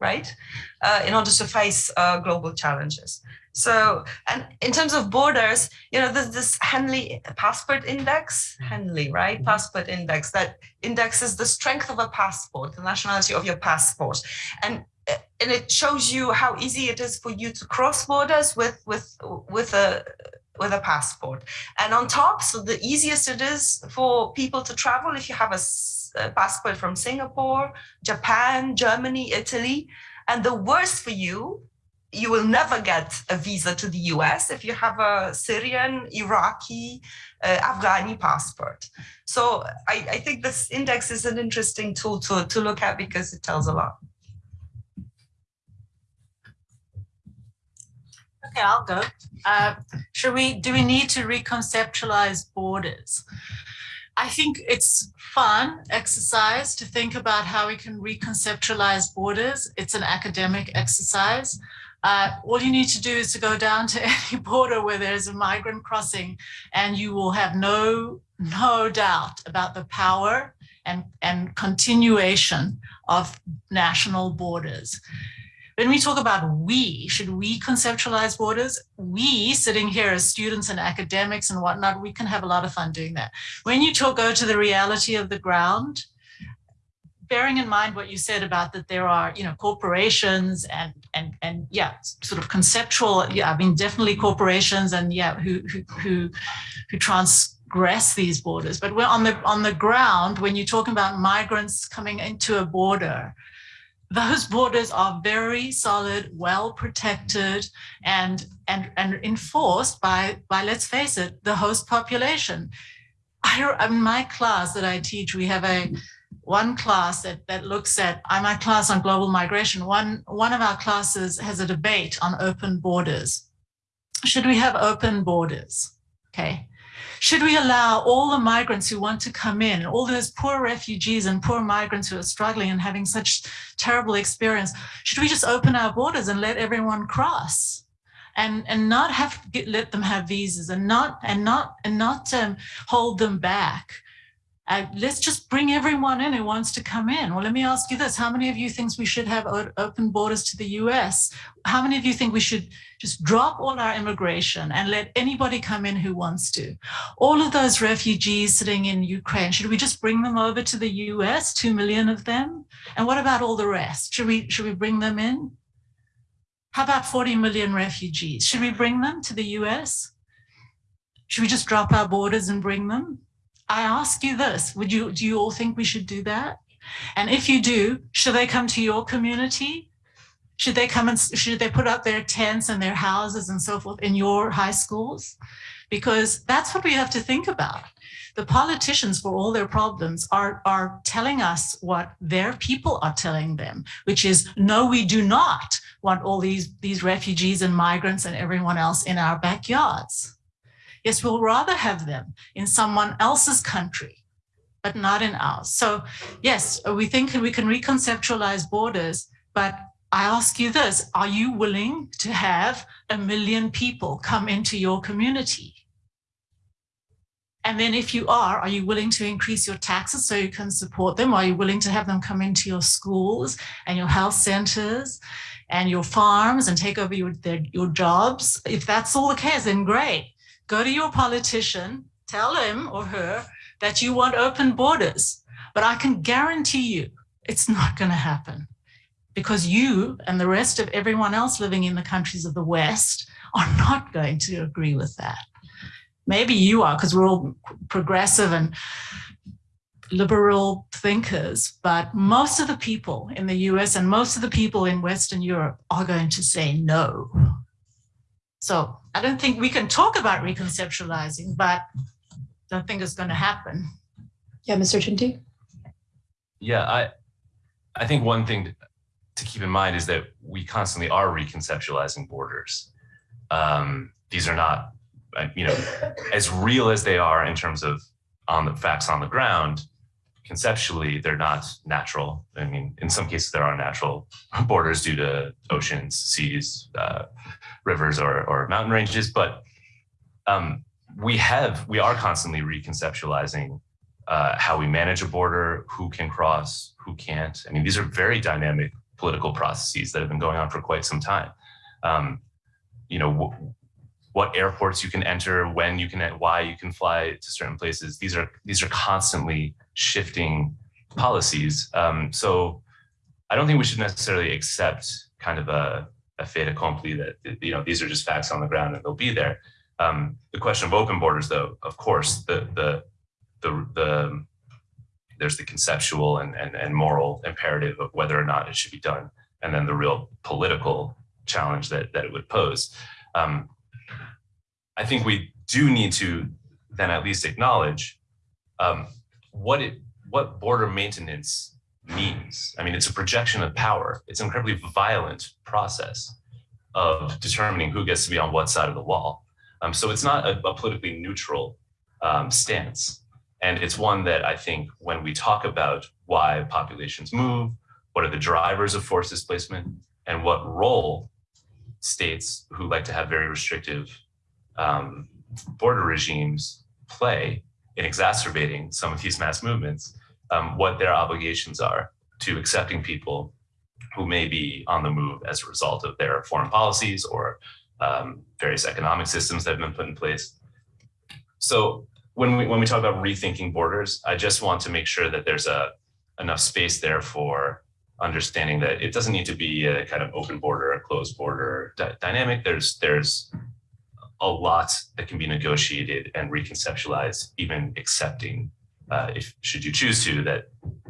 right? Uh, in order to face uh, global challenges. So, and in terms of borders, you know, there's this Henley passport index, Henley, right? Passport index that indexes the strength of a passport, the nationality of your passport. And and it shows you how easy it is for you to cross borders with with with a with a passport and on top so the easiest it is for people to travel if you have a, a passport from singapore japan germany italy and the worst for you you will never get a visa to the US if you have a Syrian, Iraqi, uh, Afghani passport. So I, I think this index is an interesting tool to, to look at because it tells a lot. Okay, I'll go. Uh, should we, do we need to reconceptualize borders? I think it's fun exercise to think about how we can reconceptualize borders. It's an academic exercise. Uh, all you need to do is to go down to any border where there's a migrant crossing and you will have no, no doubt about the power and, and continuation of national borders. When we talk about we, should we conceptualize borders? We sitting here as students and academics and whatnot, we can have a lot of fun doing that. When you talk, go to the reality of the ground, bearing in mind what you said about that there are, you know, corporations and and and yeah, sort of conceptual. Yeah, I mean, definitely corporations and yeah, who who who who transgress these borders. But we're on the on the ground when you're talking about migrants coming into a border, those borders are very solid, well protected, and and and enforced by by let's face it, the host population. I, in my class that I teach, we have a one class that that looks at. A class on global migration. One one of our classes has a debate on open borders. Should we have open borders? Okay. Should we allow all the migrants who want to come in, all those poor refugees and poor migrants who are struggling and having such terrible experience, should we just open our borders and let everyone cross? And, and not have get, let them have visas and not and not and not um, hold them back Uh, let's just bring everyone in who wants to come in. Well, let me ask you this. How many of you think we should have open borders to the US? How many of you think we should just drop all our immigration and let anybody come in who wants to? All of those refugees sitting in Ukraine, should we just bring them over to the US, 2 million of them? And what about all the rest? Should we, should we bring them in? How about 40 million refugees? Should we bring them to the US? Should we just drop our borders and bring them? I ask you this, would you, do you all think we should do that? And if you do, should they come to your community? Should they come and, should they put up their tents and their houses and so forth in your high schools? Because that's what we have to think about. The politicians, for all their problems, are, are telling us what their people are telling them, which is, no, we do not want all these, these refugees and migrants and everyone else in our backyards. Yes, we'll rather have them in someone else's country, but not in ours. So yes, we think we can reconceptualize borders, but I ask you this, are you willing to have a million people come into your community? And then if you are, are you willing to increase your taxes so you can support them? Are you willing to have them come into your schools and your health centers and your farms and take over your, their, your jobs? If that's all the case, then great. Go to your politician, tell him or her that you want open borders. But I can guarantee you it's not going to happen because you and the rest of everyone else living in the countries of the West are not going to agree with that. Maybe you are because we're all progressive and liberal thinkers, but most of the people in the US and most of the people in Western Europe are going to say no. So I don't think we can talk about reconceptualizing, but don't think it's going to happen. Yeah, Mr. Tinti? Yeah, I, I think one thing to- to keep in mind is that we constantly are reconceptualizing borders. Um, these are not, uh, you know, as real as they are in terms of on the facts on the ground. Conceptually, they're not natural. I mean, in some cases, there are natural borders due to oceans, seas, uh, rivers, or, or mountain ranges. But um, we have, we are constantly reconceptualizing uh, how we manage a border, who can cross, who can't. I mean, these are very dynamic political processes that have been going on for quite some time. Um, you know, what airports you can enter, when you can, why you can fly to certain places. These are these are constantly shifting policies. Um, so I don't think we should necessarily accept kind of a, a fait accompli that you know these are just facts on the ground and they'll be there. Um, the question of open borders, though, of course, the the the the there's the conceptual and, and, and moral imperative of whether or not it should be done, and then the real political challenge that, that it would pose. Um, I think we do need to then at least acknowledge um, what it what border maintenance means. I mean, it's a projection of power. It's an incredibly violent process of determining who gets to be on what side of the wall. Um, so it's not a, a politically neutral um, stance. And it's one that I think when we talk about why populations move, what are the drivers of forced displacement, and what role states who like to have very restrictive um, border regimes play in exacerbating some of these mass movements, um, what their obligations are to accepting people who may be on the move as a result of their foreign policies or um, various economic systems that have been put in place. So when we when we talk about rethinking borders, I just want to make sure that there's a enough space there for understanding that it doesn't need to be a kind of open border, a closed border dy- dynamic. There's there's a lot that can be negotiated and reconceptualized, even accepting, uh, if should you choose to, that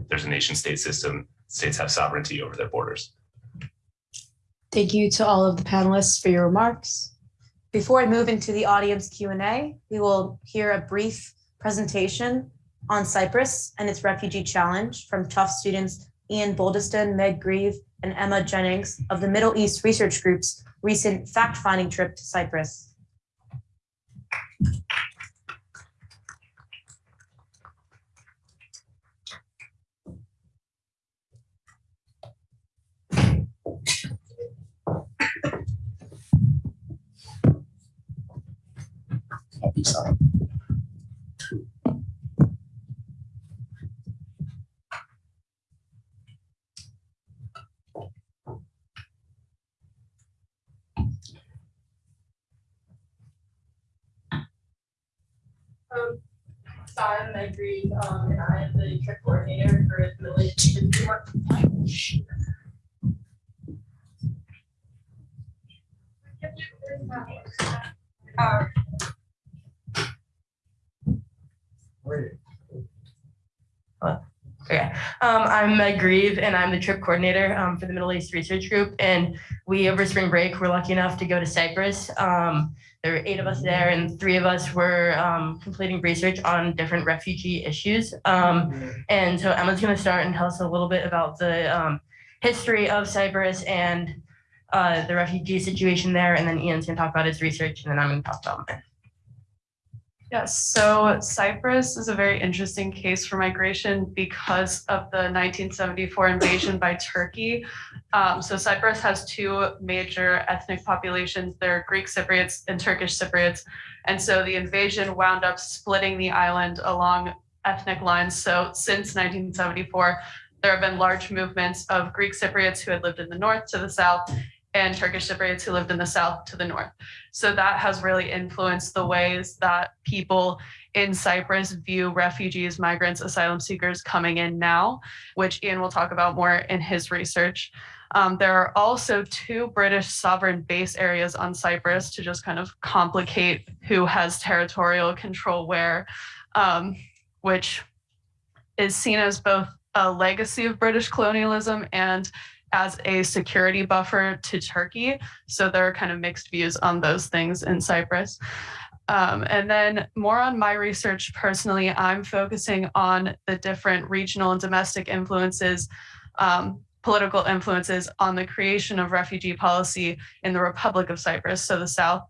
there's a nation state system. States have sovereignty over their borders. Thank you to all of the panelists for your remarks. Before I move into the audience Q and A, we will hear a brief presentation on Cyprus and its refugee challenge from Tufts students Ian Boldeston, Meg Grieve, and Emma Jennings of the Middle East Research Group's recent fact-finding trip to Cyprus. design. I'm Meg Grieve, um, and I am the trip coordinator for the village in New York. Okay, um, I'm Meg Grieve and I'm the trip coordinator um, for the Middle East Research Group. And we, over spring break, were lucky enough to go to Cyprus. Um, there were eight of us there, and three of us were um, completing research on different refugee issues. Um, and so Emma's going to start and tell us a little bit about the um, history of Cyprus and uh, the refugee situation there. And then Ian's going to talk about his research, and then I'm going to talk about mine. Yes, so Cyprus is a very interesting case for migration because of the 1974 invasion by Turkey. Um, so Cyprus has two major ethnic populations. There are Greek Cypriots and Turkish Cypriots. And so the invasion wound up splitting the island along ethnic lines. So since 1974, there have been large movements of Greek Cypriots who had lived in the north to the south and Turkish Cypriots who lived in the south to the north. So that has really influenced the ways that people in Cyprus view refugees, migrants, asylum seekers coming in now, which Ian will talk about more in his research. Um, there are also two British sovereign base areas on Cyprus to just kind of complicate who has territorial control where, um, which is seen as both a legacy of British colonialism and as a security buffer to Turkey. So there are kind of mixed views on those things in Cyprus. Um, and then more on my research personally, I'm focusing on the different regional and domestic influences, um, political influences on the creation of refugee policy in the Republic of Cyprus, so the South,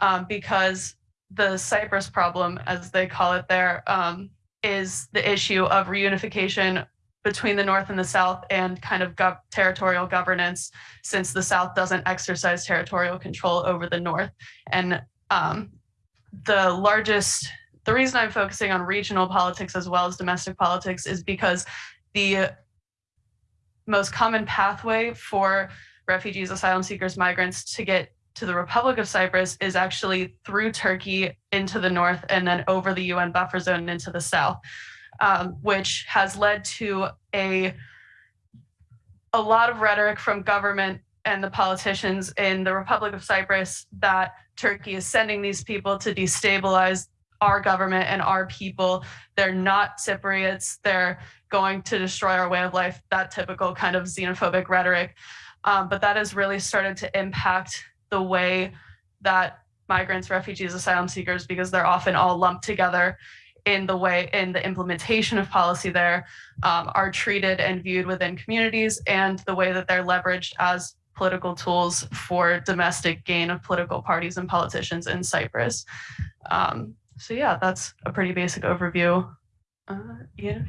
um, because the Cyprus problem, as they call it there, um, is the issue of reunification between the North and the South and kind of gov territorial governance since the South doesn't exercise territorial control over the North. And um, the largest, the reason I'm focusing on regional politics as well as domestic politics is because the most common pathway for refugees, asylum seekers, migrants to get to the Republic of Cyprus is actually through Turkey into the north and then over the UN buffer zone and into the south um, which has led to a a lot of rhetoric from government and the politicians in the Republic of Cyprus that Turkey is sending these people to destabilize our government and our people. They're not Cypriots. They're going to destroy our way of life, that typical kind of xenophobic rhetoric. Um, but that has really started to impact the way that migrants, refugees, asylum seekers, because they're often all lumped together in the way in the implementation of policy there um, are treated and viewed within communities and the way that they're leveraged as political tools for domestic gain of political parties and politicians in Cyprus. Um, so yeah, that's a pretty basic overview. Uh, yeah.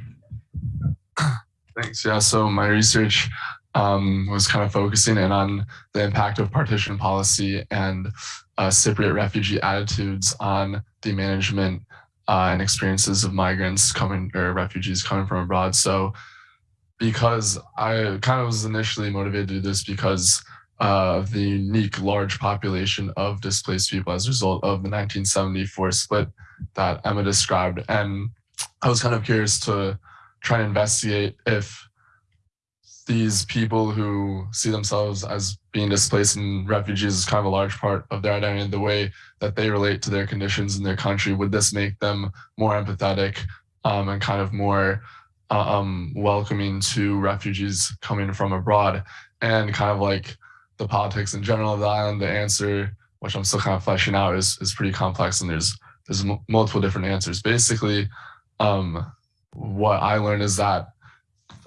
Thanks. Yeah. So my research um, was kind of focusing in on the impact of partition policy and uh, Cypriot refugee attitudes on the management uh, and experiences of migrants coming or refugees coming from abroad. So because I kind of was initially motivated to do this because uh, of the unique large population of displaced people as a result of the 1974 split that Emma described. And I was kind of curious to try and investigate if these people who see themselves as being displaced and refugees is kind of a large part of their identity, the way that they relate to their conditions in their country. Would this make them more empathetic um, and kind of more uh, um, welcoming to refugees coming from abroad? And kind of like the politics in general of the island, the answer, which I'm still kind of fleshing out, is, is pretty complex and there's, there's multiple different answers. Basically, um, what I learned is that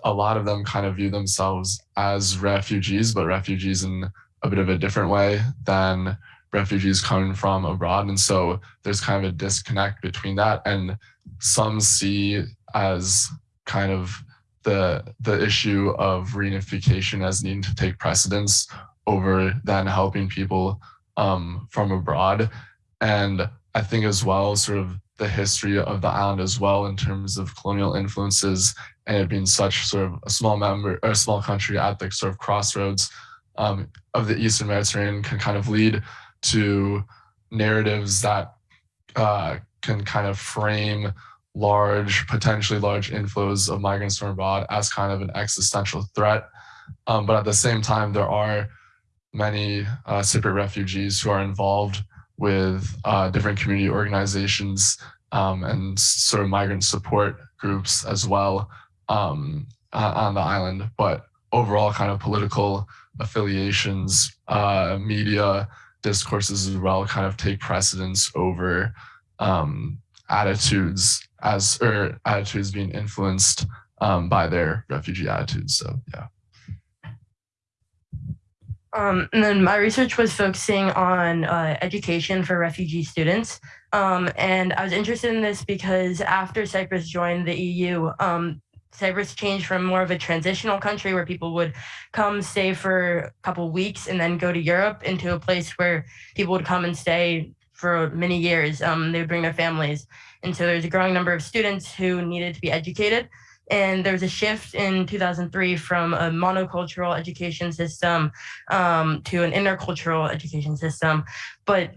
a lot of them kind of view themselves as refugees, but refugees in a bit of a different way than refugees coming from abroad. And so there's kind of a disconnect between that. And some see as kind of the, the issue of reunification as needing to take precedence over then helping people um, from abroad. And I think as well, sort of the history of the island as well in terms of colonial influences and it being such sort of a small member or a small country at the sort of crossroads um, of the Eastern Mediterranean can kind of lead to narratives that uh, can kind of frame large, potentially large inflows of migrants from abroad as kind of an existential threat. Um, but at the same time, there are many uh, Cypriot refugees who are involved with uh, different community organizations um, and sort of migrant support groups as well um, on the island. But overall, kind of political affiliations, uh, media discourses as well, kind of take precedence over um, attitudes as or attitudes being influenced um, by their refugee attitudes. So yeah. Um, and then my research was focusing on uh, education for refugee students. Um, and I was interested in this because after Cyprus joined the EU, um, Cyprus changed from more of a transitional country where people would come stay for a couple weeks and then go to Europe into a place where people would come and stay for many years. Um, they would bring their families. And so there's a growing number of students who needed to be educated. And there was a shift in 2003 from a monocultural education system um, to an intercultural education system. But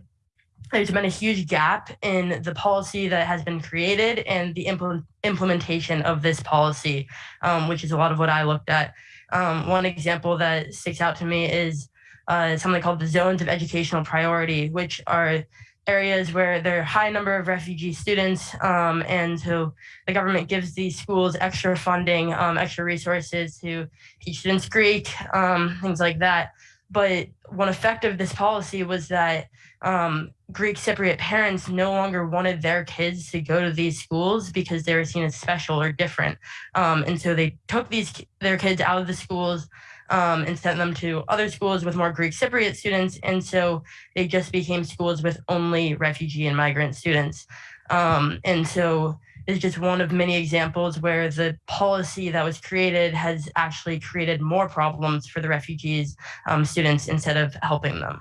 there's been a huge gap in the policy that has been created and the implement implementation of this policy, um, which is a lot of what I looked at. Um, one example that sticks out to me is uh, something called the zones of educational priority, which are areas where there are high number of refugee students. Um, and so the government gives these schools extra funding, um, extra resources to teach students Greek, um, things like that. But one effect of this policy was that um, Greek Cypriot parents no longer wanted their kids to go to these schools because they were seen as special or different. Um, and so they took these their kids out of the schools um, and sent them to other schools with more Greek Cypriot students. And so they just became schools with only refugee and migrant students. Um, and so it's just one of many examples where the policy that was created has actually created more problems for the refugees um, students instead of helping them.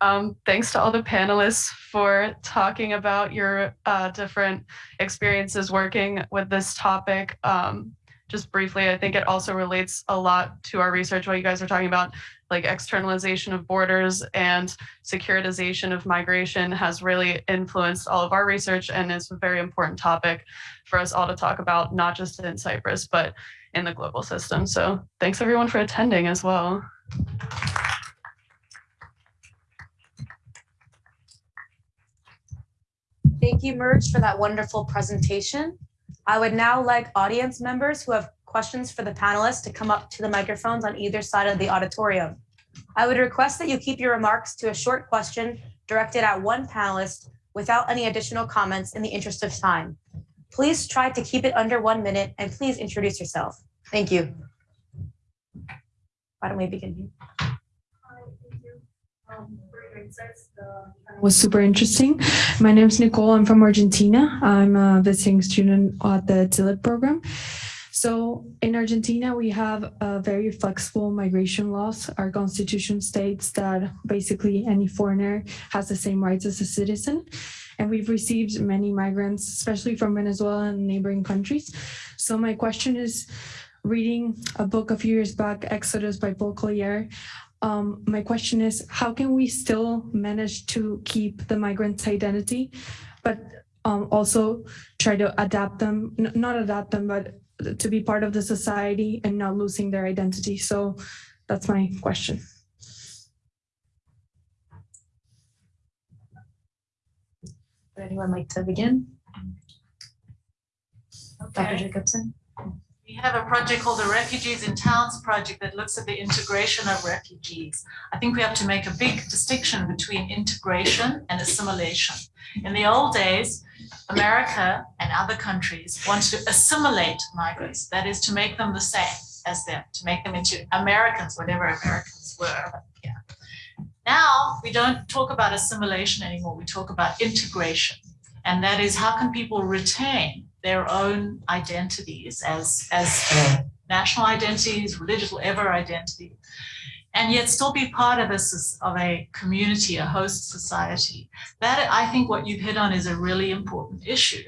Um, thanks to all the panelists for talking about your uh, different experiences working with this topic. Um, just briefly, I think it also relates a lot to our research, what you guys are talking about, like externalization of borders and securitization of migration has really influenced all of our research and is a very important topic for us all to talk about, not just in Cyprus, but in the global system. So thanks everyone for attending as well. Thank you, MERG, for that wonderful presentation. I would now like audience members who have questions for the panelists to come up to the microphones on either side of the auditorium. I would request that you keep your remarks to a short question directed at one panelist without any additional comments in the interest of time. Please try to keep it under one minute and please introduce yourself. Thank you. Why don't we begin here? Uh, was super interesting. My name is Nicole. I'm from Argentina. I'm a visiting student at the TILIT program. So in Argentina, we have a very flexible migration laws. Our constitution states that basically any foreigner has the same rights as a citizen. And we've received many migrants, especially from Venezuela and neighboring countries. So my question is, reading a book a few years back, Exodus by Paul Collier, um, my question is, how can we still manage to keep the migrants' identity, but um, also try to adapt them, not adapt them, but to be part of the society and not losing their identity? So that's my question. Would anyone like to begin? Dr. Jacobsen? We have a project called the Refugees in Towns Project that looks at the integration of refugees. I think we have to make a big distinction between integration and assimilation. In the old days, America and other countries wanted to assimilate migrants, that is to make them the same as them, to make them into Americans, whatever Americans were. Yeah. Now, we don't talk about assimilation anymore, we talk about integration. And that is how can people retain their own identities as, as national identities, religious, whatever identity, and yet still be part of a, of a community, a host society. That I think what you've hit on is a really important issue.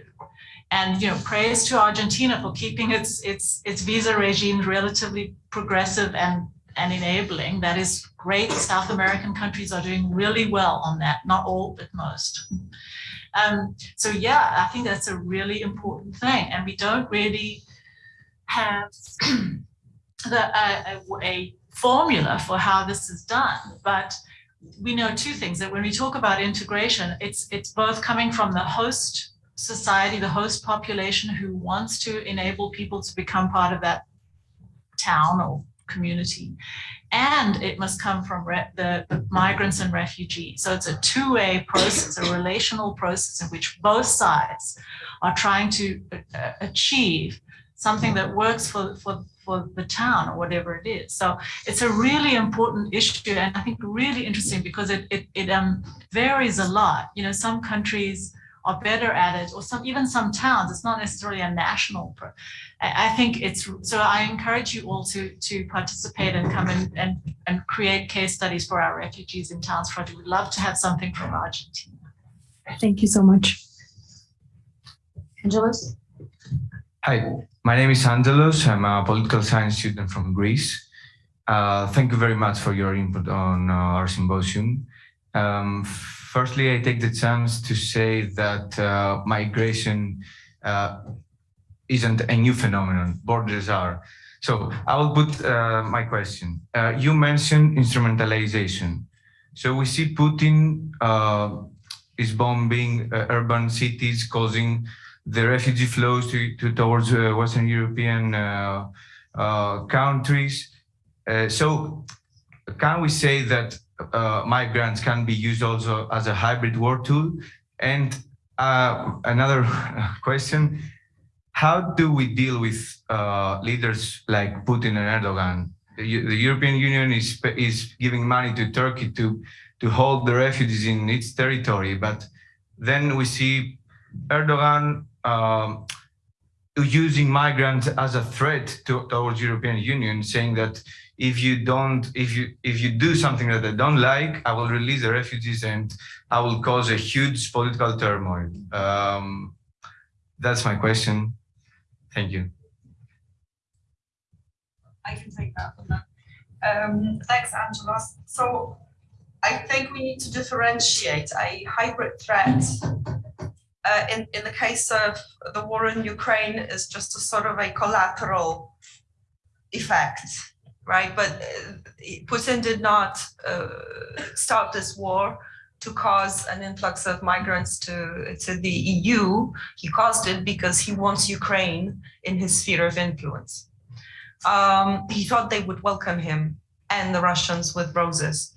And you know, praise to Argentina for keeping its its its visa regime relatively progressive and and enabling. That is great. South American countries are doing really well on that, not all, but most. Um, so yeah, I think that's a really important thing. And we don't really have the, a, a, a formula for how this is done, but we know two things that when we talk about integration, it's it's both coming from the host society, the host population who wants to enable people to become part of that town or community. And it must come from the, migrants and refugees. So it's a two-way process, a relational process in which both sides are trying to uh, achieve something that works for, for, for the town or whatever it is. So it's a really important issue and I think really interesting because it, it, it um, varies a lot. You know, some countries are better at it or some even some towns it's not necessarily a national I, I think it's so i encourage you all to to participate and come in and and create case studies for our refugees in towns project we'd love to have something from argentina Thank you so much. Angelos? Hi, my name is Angelos. I'm a political science student from Greece. Uh, thank you very much for your input on uh, our symposium. Um, firstly, I take the chance to say that uh, migration uh, isn't a new phenomenon, borders are. So I will put uh, my question. Uh, you mentioned instrumentalization. So we see Putin is bombing urban cities, causing the refugee flows to, to towards uh, Western European uh, uh, countries. so can we say that Uh, migrants can be used also as a hybrid war tool? And uh, another question, how do we deal with uh, leaders like Putin and Erdogan? The, the European Union is, is giving money to Turkey to, to hold the refugees in its territory, but then we see Erdogan um, using migrants as a threat to, towards European Union, saying that if you don't, if you if you do something that I don't like, I will release the refugees and I will cause a huge political turmoil. Um, that's my question. Thank you. I can take that. Um, thanks, Angelos. So I think we need to differentiate a hybrid threat uh, in, in the case of the war in Ukraine is just a sort of a collateral effect, right? But uh, Putin did not uh, start this war to cause an influx of migrants to, to the EU. He caused it because he wants Ukraine in his sphere of influence. Um, he thought they would welcome him and the Russians with roses.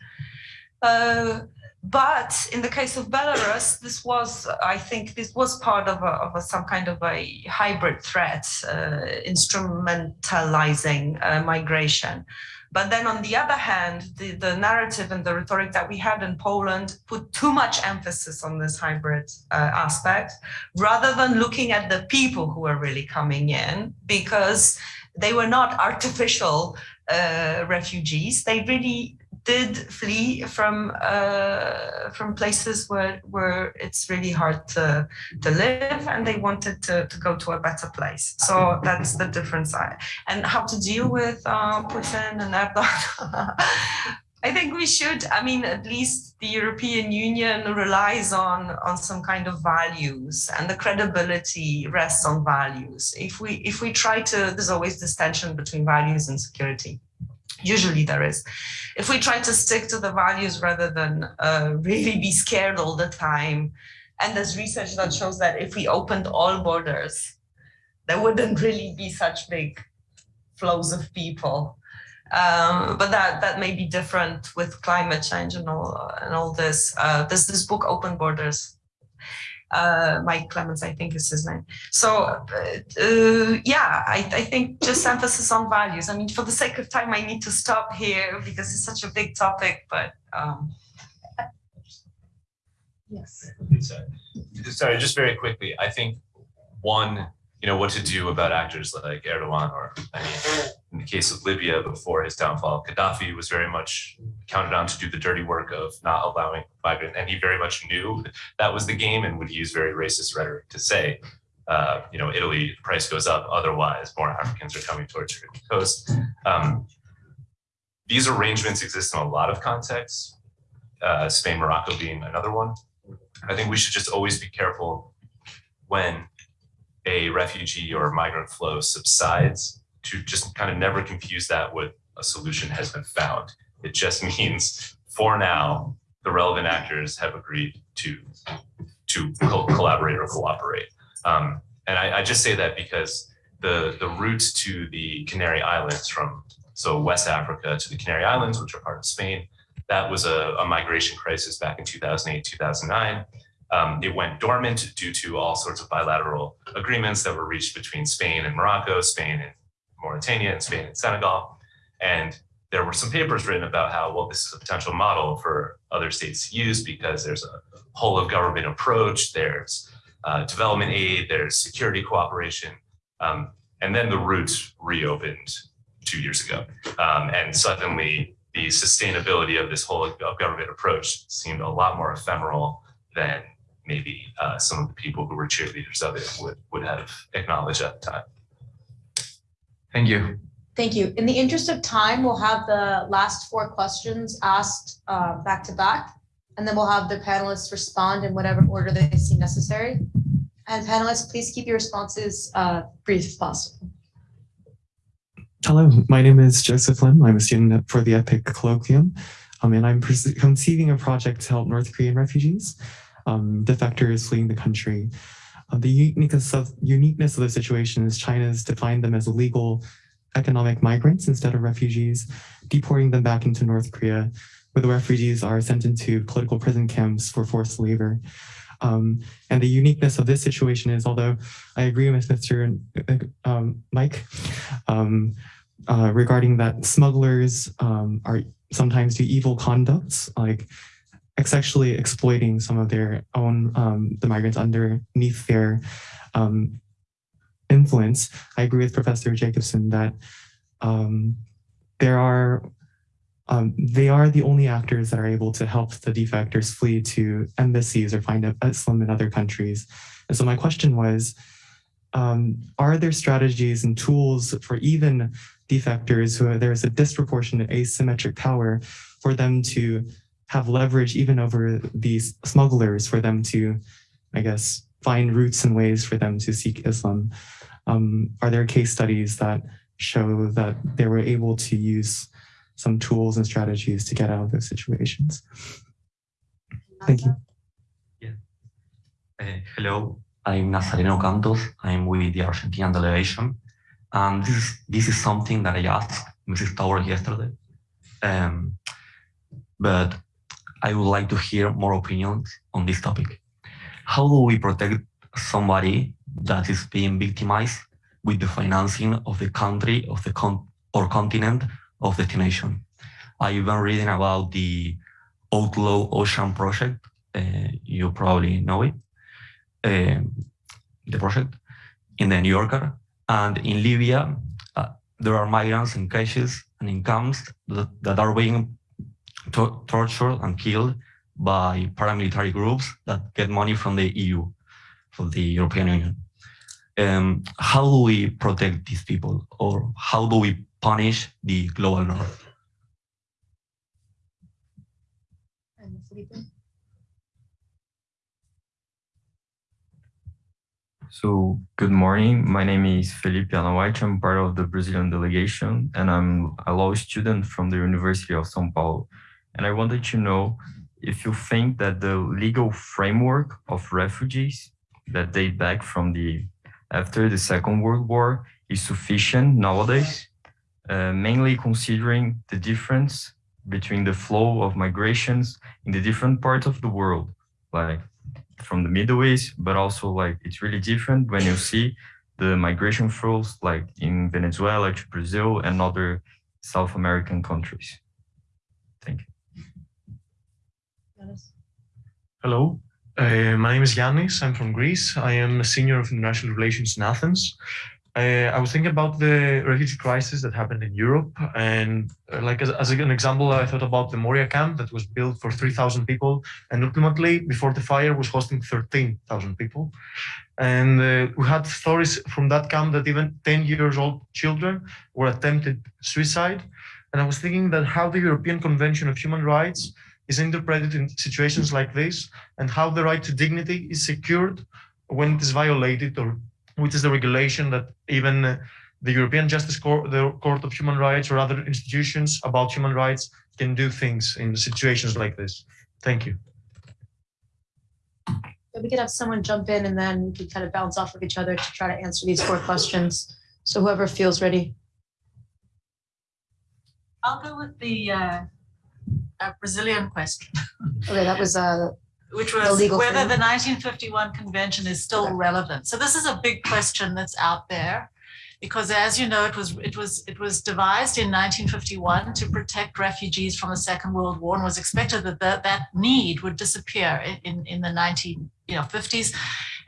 Uh, but in the case of Belarus, this was, I think, this was part of, a, of a, some kind of a hybrid threat, uh, instrumentalizing uh, migration. But then on the other hand, the, the narrative and the rhetoric that we had in Poland put too much emphasis on this hybrid uh, aspect, rather than looking at the people who are really coming in, because they were not artificial uh, refugees. They really did flee from uh, from places where where it's really hard to to live, and they wanted to to go to a better place. So that's the difference. I, and how to deal with uh, Putin and Erdogan. I think we should. I mean, at least the European Union relies on on some kind of values, and the credibility rests on values. If we if we try to, there's always this tension between values and security usually there is. If we try to stick to the values rather than uh, really be scared all the time, and there's research that shows that if we opened all borders, there wouldn't really be such big flows of people. Um, but that that may be different with climate change and all and all this. Uh, there's this book, Open Borders, uh, Mike Clemens, I think is his name. So uh, yeah, I, I, think just emphasis on values. I mean, for the sake of time, I need to stop here because it's such a big topic, but. Um, yes. Sorry, just very quickly. I think one you know, what to do about actors like Erdogan or I mean, in the case of Libya before his downfall, Gaddafi was very much counted on to do the dirty work of not allowing migrants. And he very much knew that was the game and would use very racist rhetoric to say, uh, you know, Italy price goes up, otherwise more Africans are coming towards your coast. Um, these arrangements exist in a lot of contexts, uh, Spain, Morocco being another one. I think we should just always be careful when a refugee or migrant flow subsides to just kind of never confuse that with a solution has been found. It just means for now, the relevant actors have agreed to to co- collaborate or cooperate. Um, and I, I just say that because the the route to the Canary Islands from so West Africa to the Canary Islands, which are part of Spain, that was a, a migration crisis back in 2008, 2009. Um, it went dormant due to all sorts of bilateral agreements that were reached between Spain and Morocco, Spain and Mauritania, and Spain and Senegal. And there were some papers written about how, well, this is a potential model for other states to use because there's a whole of government approach, there's uh, development aid, there's security cooperation. Um, and then the route reopened two years ago. Um, and suddenly the sustainability of this whole of government approach seemed a lot more ephemeral than maybe uh, some of the people who were cheerleaders of it would, would have acknowledged at the time. Thank you. Thank you. In the interest of time, we'll have the last four questions asked uh, back to back, and then we'll have the panelists respond in whatever order they see necessary. And panelists, please keep your responses uh, brief if possible. Hello, my name is Joseph Lim. I'm a student for the EPIIC colloquium, um, and I'm conceiving a project to help North Korean refugees, um, defectors fleeing the country. Uh, the uniqueness of, uniqueness of the situation is China's defined them as illegal economic migrants instead of refugees, deporting them back into North Korea, where the refugees are sent into political prison camps for forced labor. Um, and the uniqueness of this situation is, although I agree with Mr. Um, Mike, um, uh, regarding that smugglers um, are sometimes do evil conducts, like sexually exploiting some of their own um, the migrants underneath their um, influence. I agree with Professor Jacobsen that um, there are um, they are the only actors that are able to help the defectors flee to embassies or find asylum in other countries. And so my question was, um, are there strategies and tools for even defectors who there's a disproportionate asymmetric power for them to have leverage even over these smugglers for them to, I guess, find routes and ways for them to seek asylum? Um, are there case studies that show that they were able to use some tools and strategies to get out of those situations? Thank you. Uh, hello, I'm Nazareno Cantos. I'm with the Argentinian delegation. And this is, this is something that I asked Mrs. Tower yesterday. Um, but I would like to hear more opinions on this topic. How do we protect somebody that is being victimized with the financing of the country, of the con or continent of destination? I've been reading about the Outlaw Ocean Project. Uh, you probably know it um, the project in the New Yorker. And in Libya, uh, there are migrants in cages and in camps that, that are being to tortured and killed by paramilitary groups that get money from the EU, from the European Union. Um, how do we protect these people or how do we punish the global north? So good morning. My name is Felipe Anawait. I'm part of the Brazilian delegation and I'm a law student from the University of São Paulo. And I wanted to know if you think that the legal framework of refugees that date back from the after the Second World War is sufficient nowadays, uh, mainly considering the difference between the flow of migrations in the different parts of the world, like from the Middle East, but also like it's really different when you see the migration flows like in Venezuela to Brazil and other South American countries. Thank you. Hello, uh, my name is Yannis. I'm from Greece. I am a senior of international relations in Athens. Uh, I was thinking about the refugee crisis that happened in Europe, and uh, like as, as an example, I thought about the Moria camp that was built for 3,000 people, and ultimately, before the fire, was hosting 13,000 people. And uh, we had stories from that camp that even 10 years old children were attempted suicide, And I was thinking that how the European Convention of Human Rights is interpreted in situations like this and how the right to dignity is secured when it is violated or which is the regulation that even uh, the European Justice Court, the Court of Human Rights or other institutions about human rights can do things in situations like this. Thank you. We could have someone jump in and then we could kind of bounce off of each other to try to answer these four questions. So whoever feels ready. I'll go with the uh, uh, Brazilian question. Okay, that was uh which the was legal whether the 1951 convention is still relevant. So this is a big question that's out there because as you know, it was it was it was devised in 1951 to protect refugees from the Second World War and was expected that that, that need would disappear in, in, in the 19 you know 50s.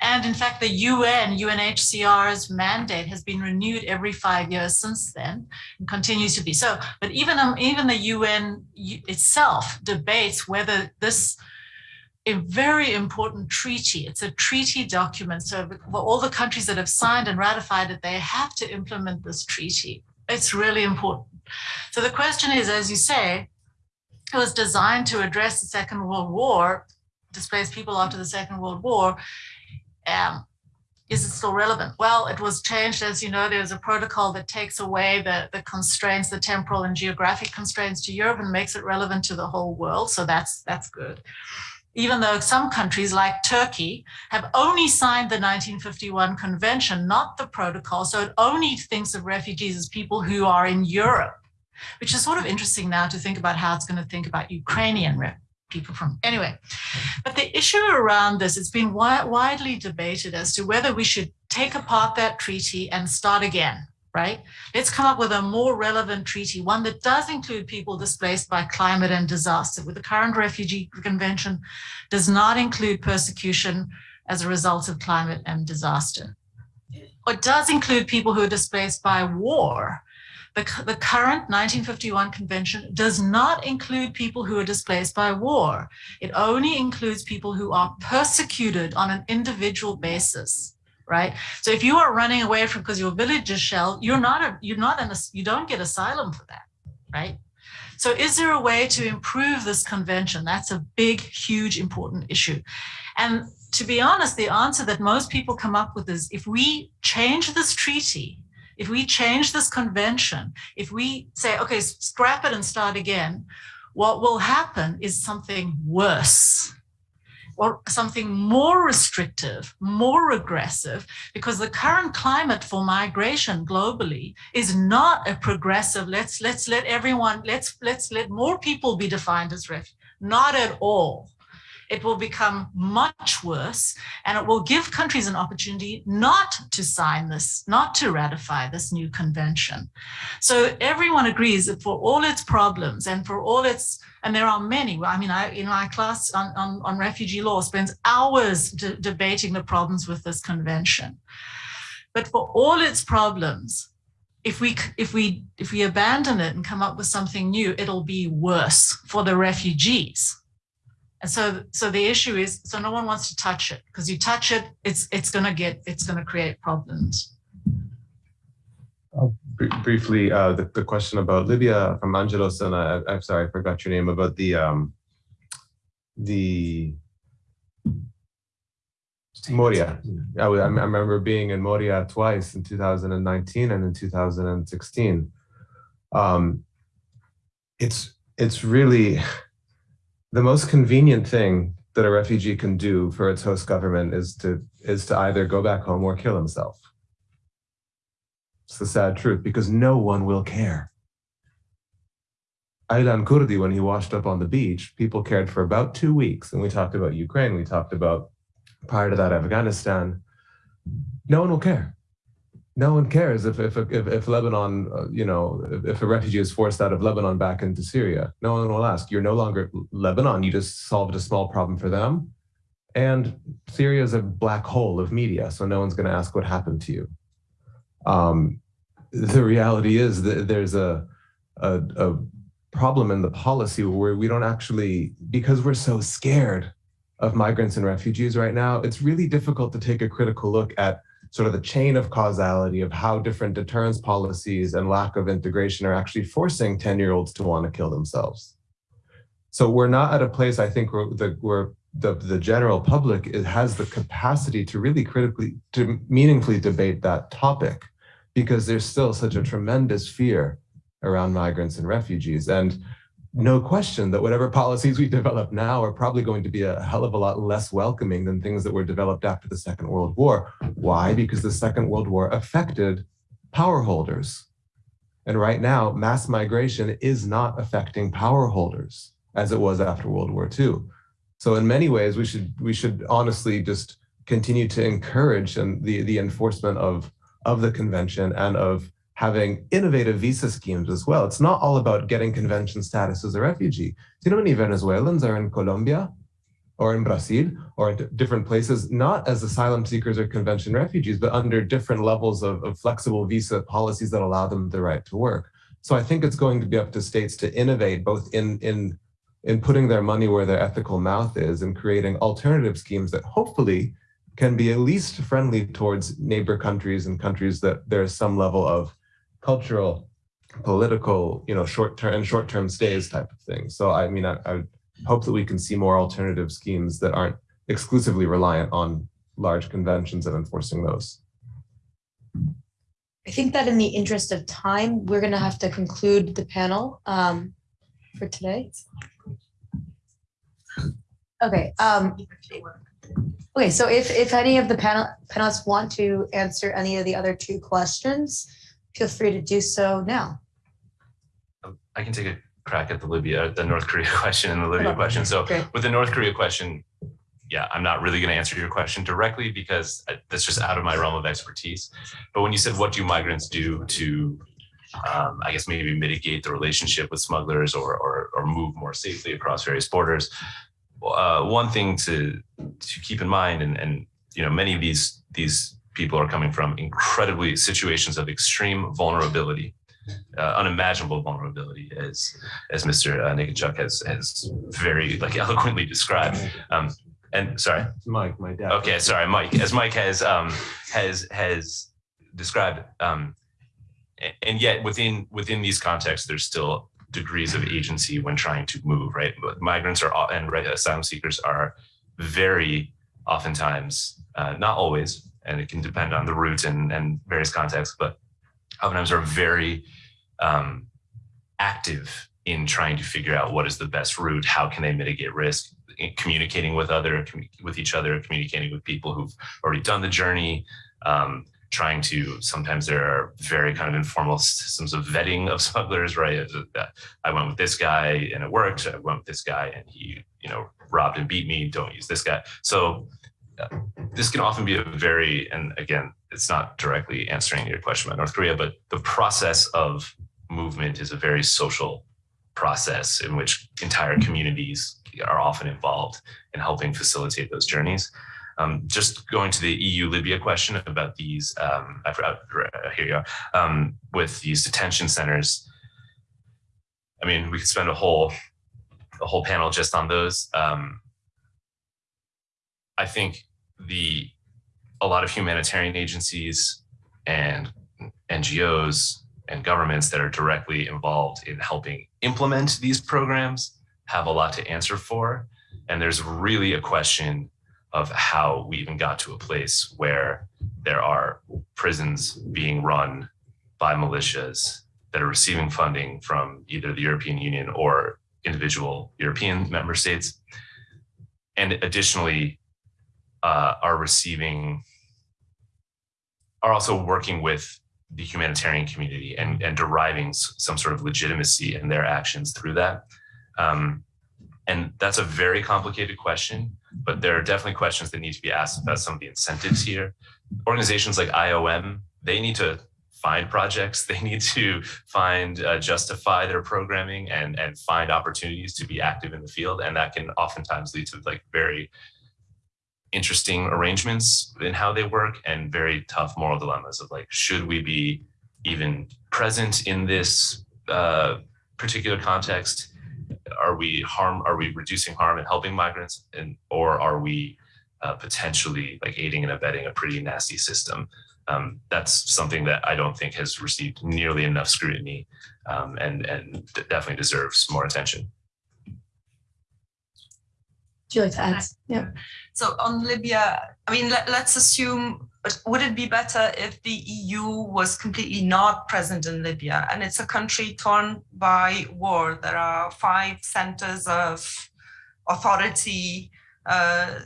And in fact, the UN, UNHCR's mandate has been renewed every five years since then and continues to be so. But even, um, even the UN itself debates whether this a very important treaty. It's a treaty document. So for all the countries that have signed and ratified it, they have to implement this treaty. It's really important. So the question is, as you say, it was designed to address the Second World War, displaced people after the Second World War. Um, is it still relevant? Well, it was changed, as you know, there's a protocol that takes away the, the constraints, the temporal and geographic constraints to Europe and makes it relevant to the whole world. So that's that's good even though some countries like Turkey have only signed the 1951 convention, not the protocol. So it only thinks of refugees as people who are in Europe, which is sort of interesting now to think about how it's going to think about Ukrainian people from anyway. But the issue around this, it's been wi widely debated as to whether we should take apart that treaty and start again right? Let's come up with a more relevant treaty, one that does include people displaced by climate and disaster. With the current refugee convention does not include persecution as a result of climate and disaster. or does include people who are displaced by war. The, the current 1951 convention does not include people who are displaced by war. It only includes people who are persecuted on an individual basis right? So if you are running away from because your village is shelled, you're not a, you're not in a, you don't get asylum for that, right? So is there a way to improve this convention? That's a big, huge, important issue. And to be honest, the answer that most people come up with is if we change this treaty, if we change this convention, if we say, okay, scrap it and start again, what will happen is something worse or something more restrictive, more regressive, because the current climate for migration globally is not a progressive, let's, let's let everyone, let's, let's let more people be defined as refugees, not at all it will become much worse and it will give countries an opportunity not to sign this, not to ratify this new convention. So everyone agrees that for all its problems and for all its, and there are many, I mean, I, in my class on, on, on refugee law spends hours debating the problems with this convention. But for all its problems, if we if we if we abandon it and come up with something new, it'll be worse for the refugees and so, so the issue is, so no one wants to touch it because you touch it, it's it's going to get, it's going to create problems. Br briefly, uh, the, the question about Libya from Angelos, and I, I'm sorry, I forgot your name, about the um, the Moria. I, I remember being in Moria twice in 2019 and in 2016. Um, it's it's really the most convenient thing that a refugee can do for its host government is to is to either go back home or kill himself. It's the sad truth because no one will care. Aylan Kurdi, when he washed up on the beach, people cared for about two weeks. And we talked about Ukraine, we talked about prior to that Afghanistan. No one will care no one cares if if if, if Lebanon, uh, you know, if, if, a refugee is forced out of Lebanon back into Syria, no one will ask. You're no longer Lebanon. You just solved a small problem for them, and Syria is a black hole of media, so no one's going to ask what happened to you. Um, the reality is that there's a, a a problem in the policy where we don't actually, because we're so scared of migrants and refugees right now, it's really difficult to take a critical look at sort of the chain of causality of how different deterrence policies and lack of integration are actually forcing 10 year olds to want to kill themselves. So we're not at a place, I think, where the, where the, the general public has the capacity to really critically, to meaningfully debate that topic because there's still such a tremendous fear around migrants and refugees. And no question that whatever policies we develop now are probably going to be a hell of a lot less welcoming than things that were developed after the Second World War. Why? Because the Second World War affected power holders. And right now, mass migration is not affecting power holders as it was after World War II. So in many ways, we should we should honestly just continue to encourage and the, the enforcement of, of the convention and of having innovative visa schemes as well. It's not all about getting convention status as a refugee. Do you know many Venezuelans are in Colombia or in Brazil or in different places, not as asylum seekers or convention refugees, but under different levels of, of flexible visa policies that allow them the right to work. So I think it's going to be up to states to innovate both in, in, in putting their money where their ethical mouth is and creating alternative schemes that hopefully can be at least friendly towards neighbor countries and countries that there's some level of cultural, political, you know, short-term and short-term stays type of thing. So I mean, I, I hope that we can see more alternative schemes that aren't exclusively reliant on large conventions and enforcing those. I think that in the interest of time, we're gonna have to conclude the panel um, for today. Okay, um, okay, so if, if any of the panel panelists want to answer any of the other two questions, feel free to do so now. I can take a crack at the Libya, the North Korea question and the Libya Okay. question. So Okay. with the North Korea question, yeah, I'm not really going to answer your question directly because that's just out of my realm of expertise. But when you said, what do migrants do to, um, I guess maybe mitigate the relationship with smugglers or, or, or move more safely across various borders? Uh, one thing to, to keep in mind, and, and, you know, many of these, these people are coming from incredibly situations of extreme vulnerability uh, unimaginable vulnerability, as as Mr. Uh, Niconchuk has has very like eloquently described. Um, and sorry, Mike, my dad. okay, sorry, Mike, as Mike has um, has has described. Um, and yet within within these contexts, there's still degrees of agency when trying to move. Right, But migrants are and right, asylum seekers are very oftentimes, uh, not always, and it can depend on the route and and various contexts, but oftentimes are very um, active in trying to figure out what is the best route, how can they mitigate risk, in communicating with other with each other, communicating with people who've already done the journey, um, trying to. Sometimes there are very kind of informal systems of vetting of smugglers, right? I went with this guy and it worked. I went with this guy and he, you know, robbed and beat me. Don't use this guy. So this can often be a very, and again, it's not directly answering your question about North Korea, but the process of movement is a very social process in which entire communities are often involved in helping facilitate those journeys. Um, just going to the EU Libya question about these, um, I forgot, uh, here you are, um, with these detention centers. I mean, we could spend a whole, a whole panel just on those. Um, I think the a lot of humanitarian agencies and NGOs and governments that are directly involved in helping implement these programs have a lot to answer for. And there's really a question of how we even got to a place where there are prisons being run by militias that are receiving funding from either the European Union or individual European member states. And additionally, uh, are receiving, are also working with the humanitarian community and, and deriving some sort of legitimacy in their actions through that. Um, and that's a very complicated question, but there are definitely questions that need to be asked about some of the incentives here. Organizations like IOM, they need to find projects, they need to find, uh, justify their programming and, and find opportunities to be active in the field. And that can oftentimes lead to like very interesting arrangements in how they work and very tough moral dilemmas of like, should we be even present in this uh, particular context? Are we harm? Are we reducing harm and helping migrants, and or are we uh, potentially like aiding and abetting a pretty nasty system. Um, that's something that I don't think has received nearly enough scrutiny um, and, and definitely deserves more attention. Would you like to add? Yeah. So on Libya, I mean, let, let's assume, would it be better if the EU was completely not present in Libya? And it's a country torn by war. There are five centers of authority. Uh,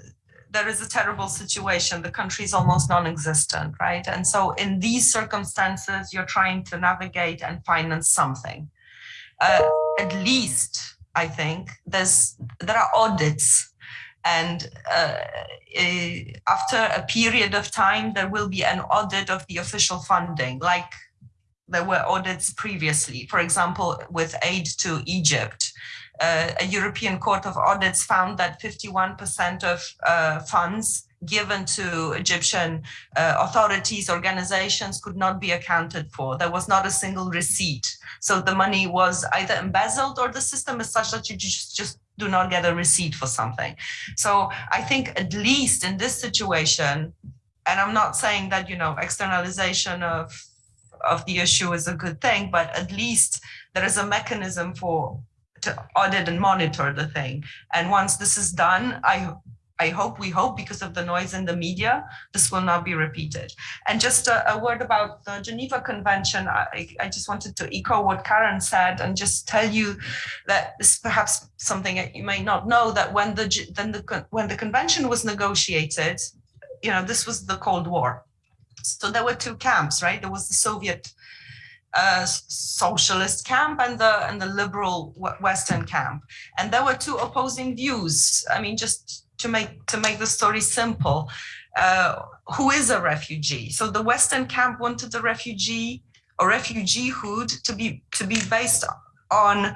there is a terrible situation. The country is almost non-existent, right? And so in these circumstances, you're trying to navigate and finance something. Uh, at least, I think, there's there are audits and uh, after a period of time, there will be an audit of the official funding, like there were audits previously. For example, with aid to Egypt, uh, a European Court of Audits found that 51% of uh, funds given to Egyptian uh, authorities, organizations could not be accounted for. There was not a single receipt. So the money was either embezzled or the system is such that you just, just do not get a receipt for something. So I think at least in this situation, and I'm not saying that, you know, externalization of, of the issue is a good thing, but at least there is a mechanism for to audit and monitor the thing. And once this is done, I I hope, we hope, because of the noise in the media, this will not be repeated. And just a, a word about the Geneva Convention, I, I just wanted to echo what Karen said and just tell you that this is perhaps something that you may not know, that when the, then the, when the convention was negotiated, you know, this was the Cold War. So there were two camps, right? There was the Soviet uh, socialist camp and the and the liberal Western camp, and there were two opposing views. I mean, just to make to make the story simple, uh, who is a refugee? So the Western camp wanted the refugee or refugeehood to be to be based on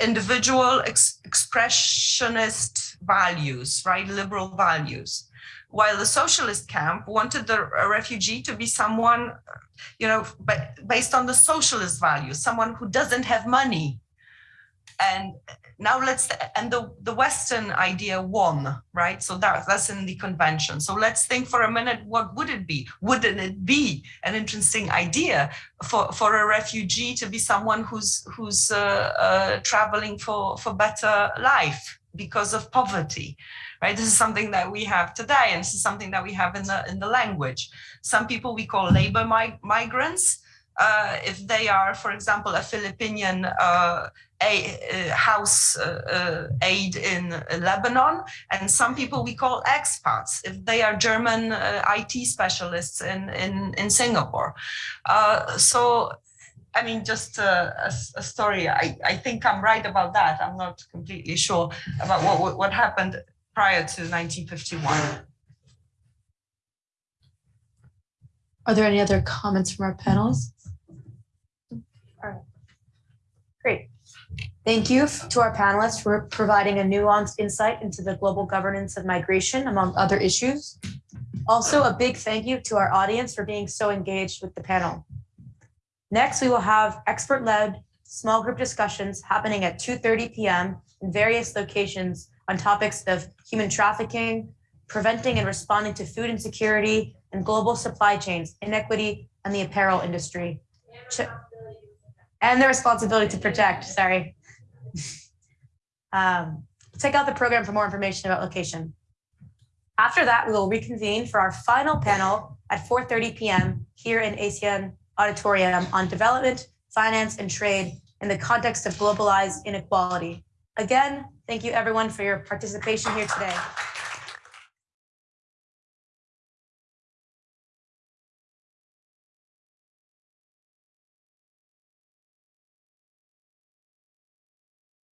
individual ex expressionist values, right? Liberal values. While the socialist camp wanted the refugee to be someone, you know, based on the socialist values, someone who doesn't have money, and now let's and the the western idea won right? So that that's in the convention. So let's think for a minute what would it be? Wouldn't it be an interesting idea for for a refugee to be someone who's who's uh, uh, traveling for for better life because of poverty right? This is something that we have today and this is something that we have in the in the language. Some people we call labor mig migrants uh, if they are, for example, a Philippine uh, a, uh, house uh, uh, aid in Lebanon, and some people we call expats, if they are German uh, IT specialists in, in, in Singapore. so, I mean, just a, a, story. I, I think I'm right about that. I'm not completely sure about what, what happened prior to 1951. Are there any other comments from our panelists? All right. Great. Thank you to our panelists for providing a nuanced insight into the global governance of migration, among other issues. Also, a big thank you to our audience for being so engaged with the panel. Next, we will have expert-led small group discussions happening at 2.30 p.m. in various locations on topics of human trafficking, preventing and responding to food insecurity and global supply chains, inequity, and the apparel industry. And the responsibility to protect, sorry. Um, check out the program for more information about location. After that, we will reconvene for our final panel at 4.30 p.m. here in ASEAN Auditorium on development, finance, and trade in the context of globalized inequality. Again, thank you everyone for your participation here today.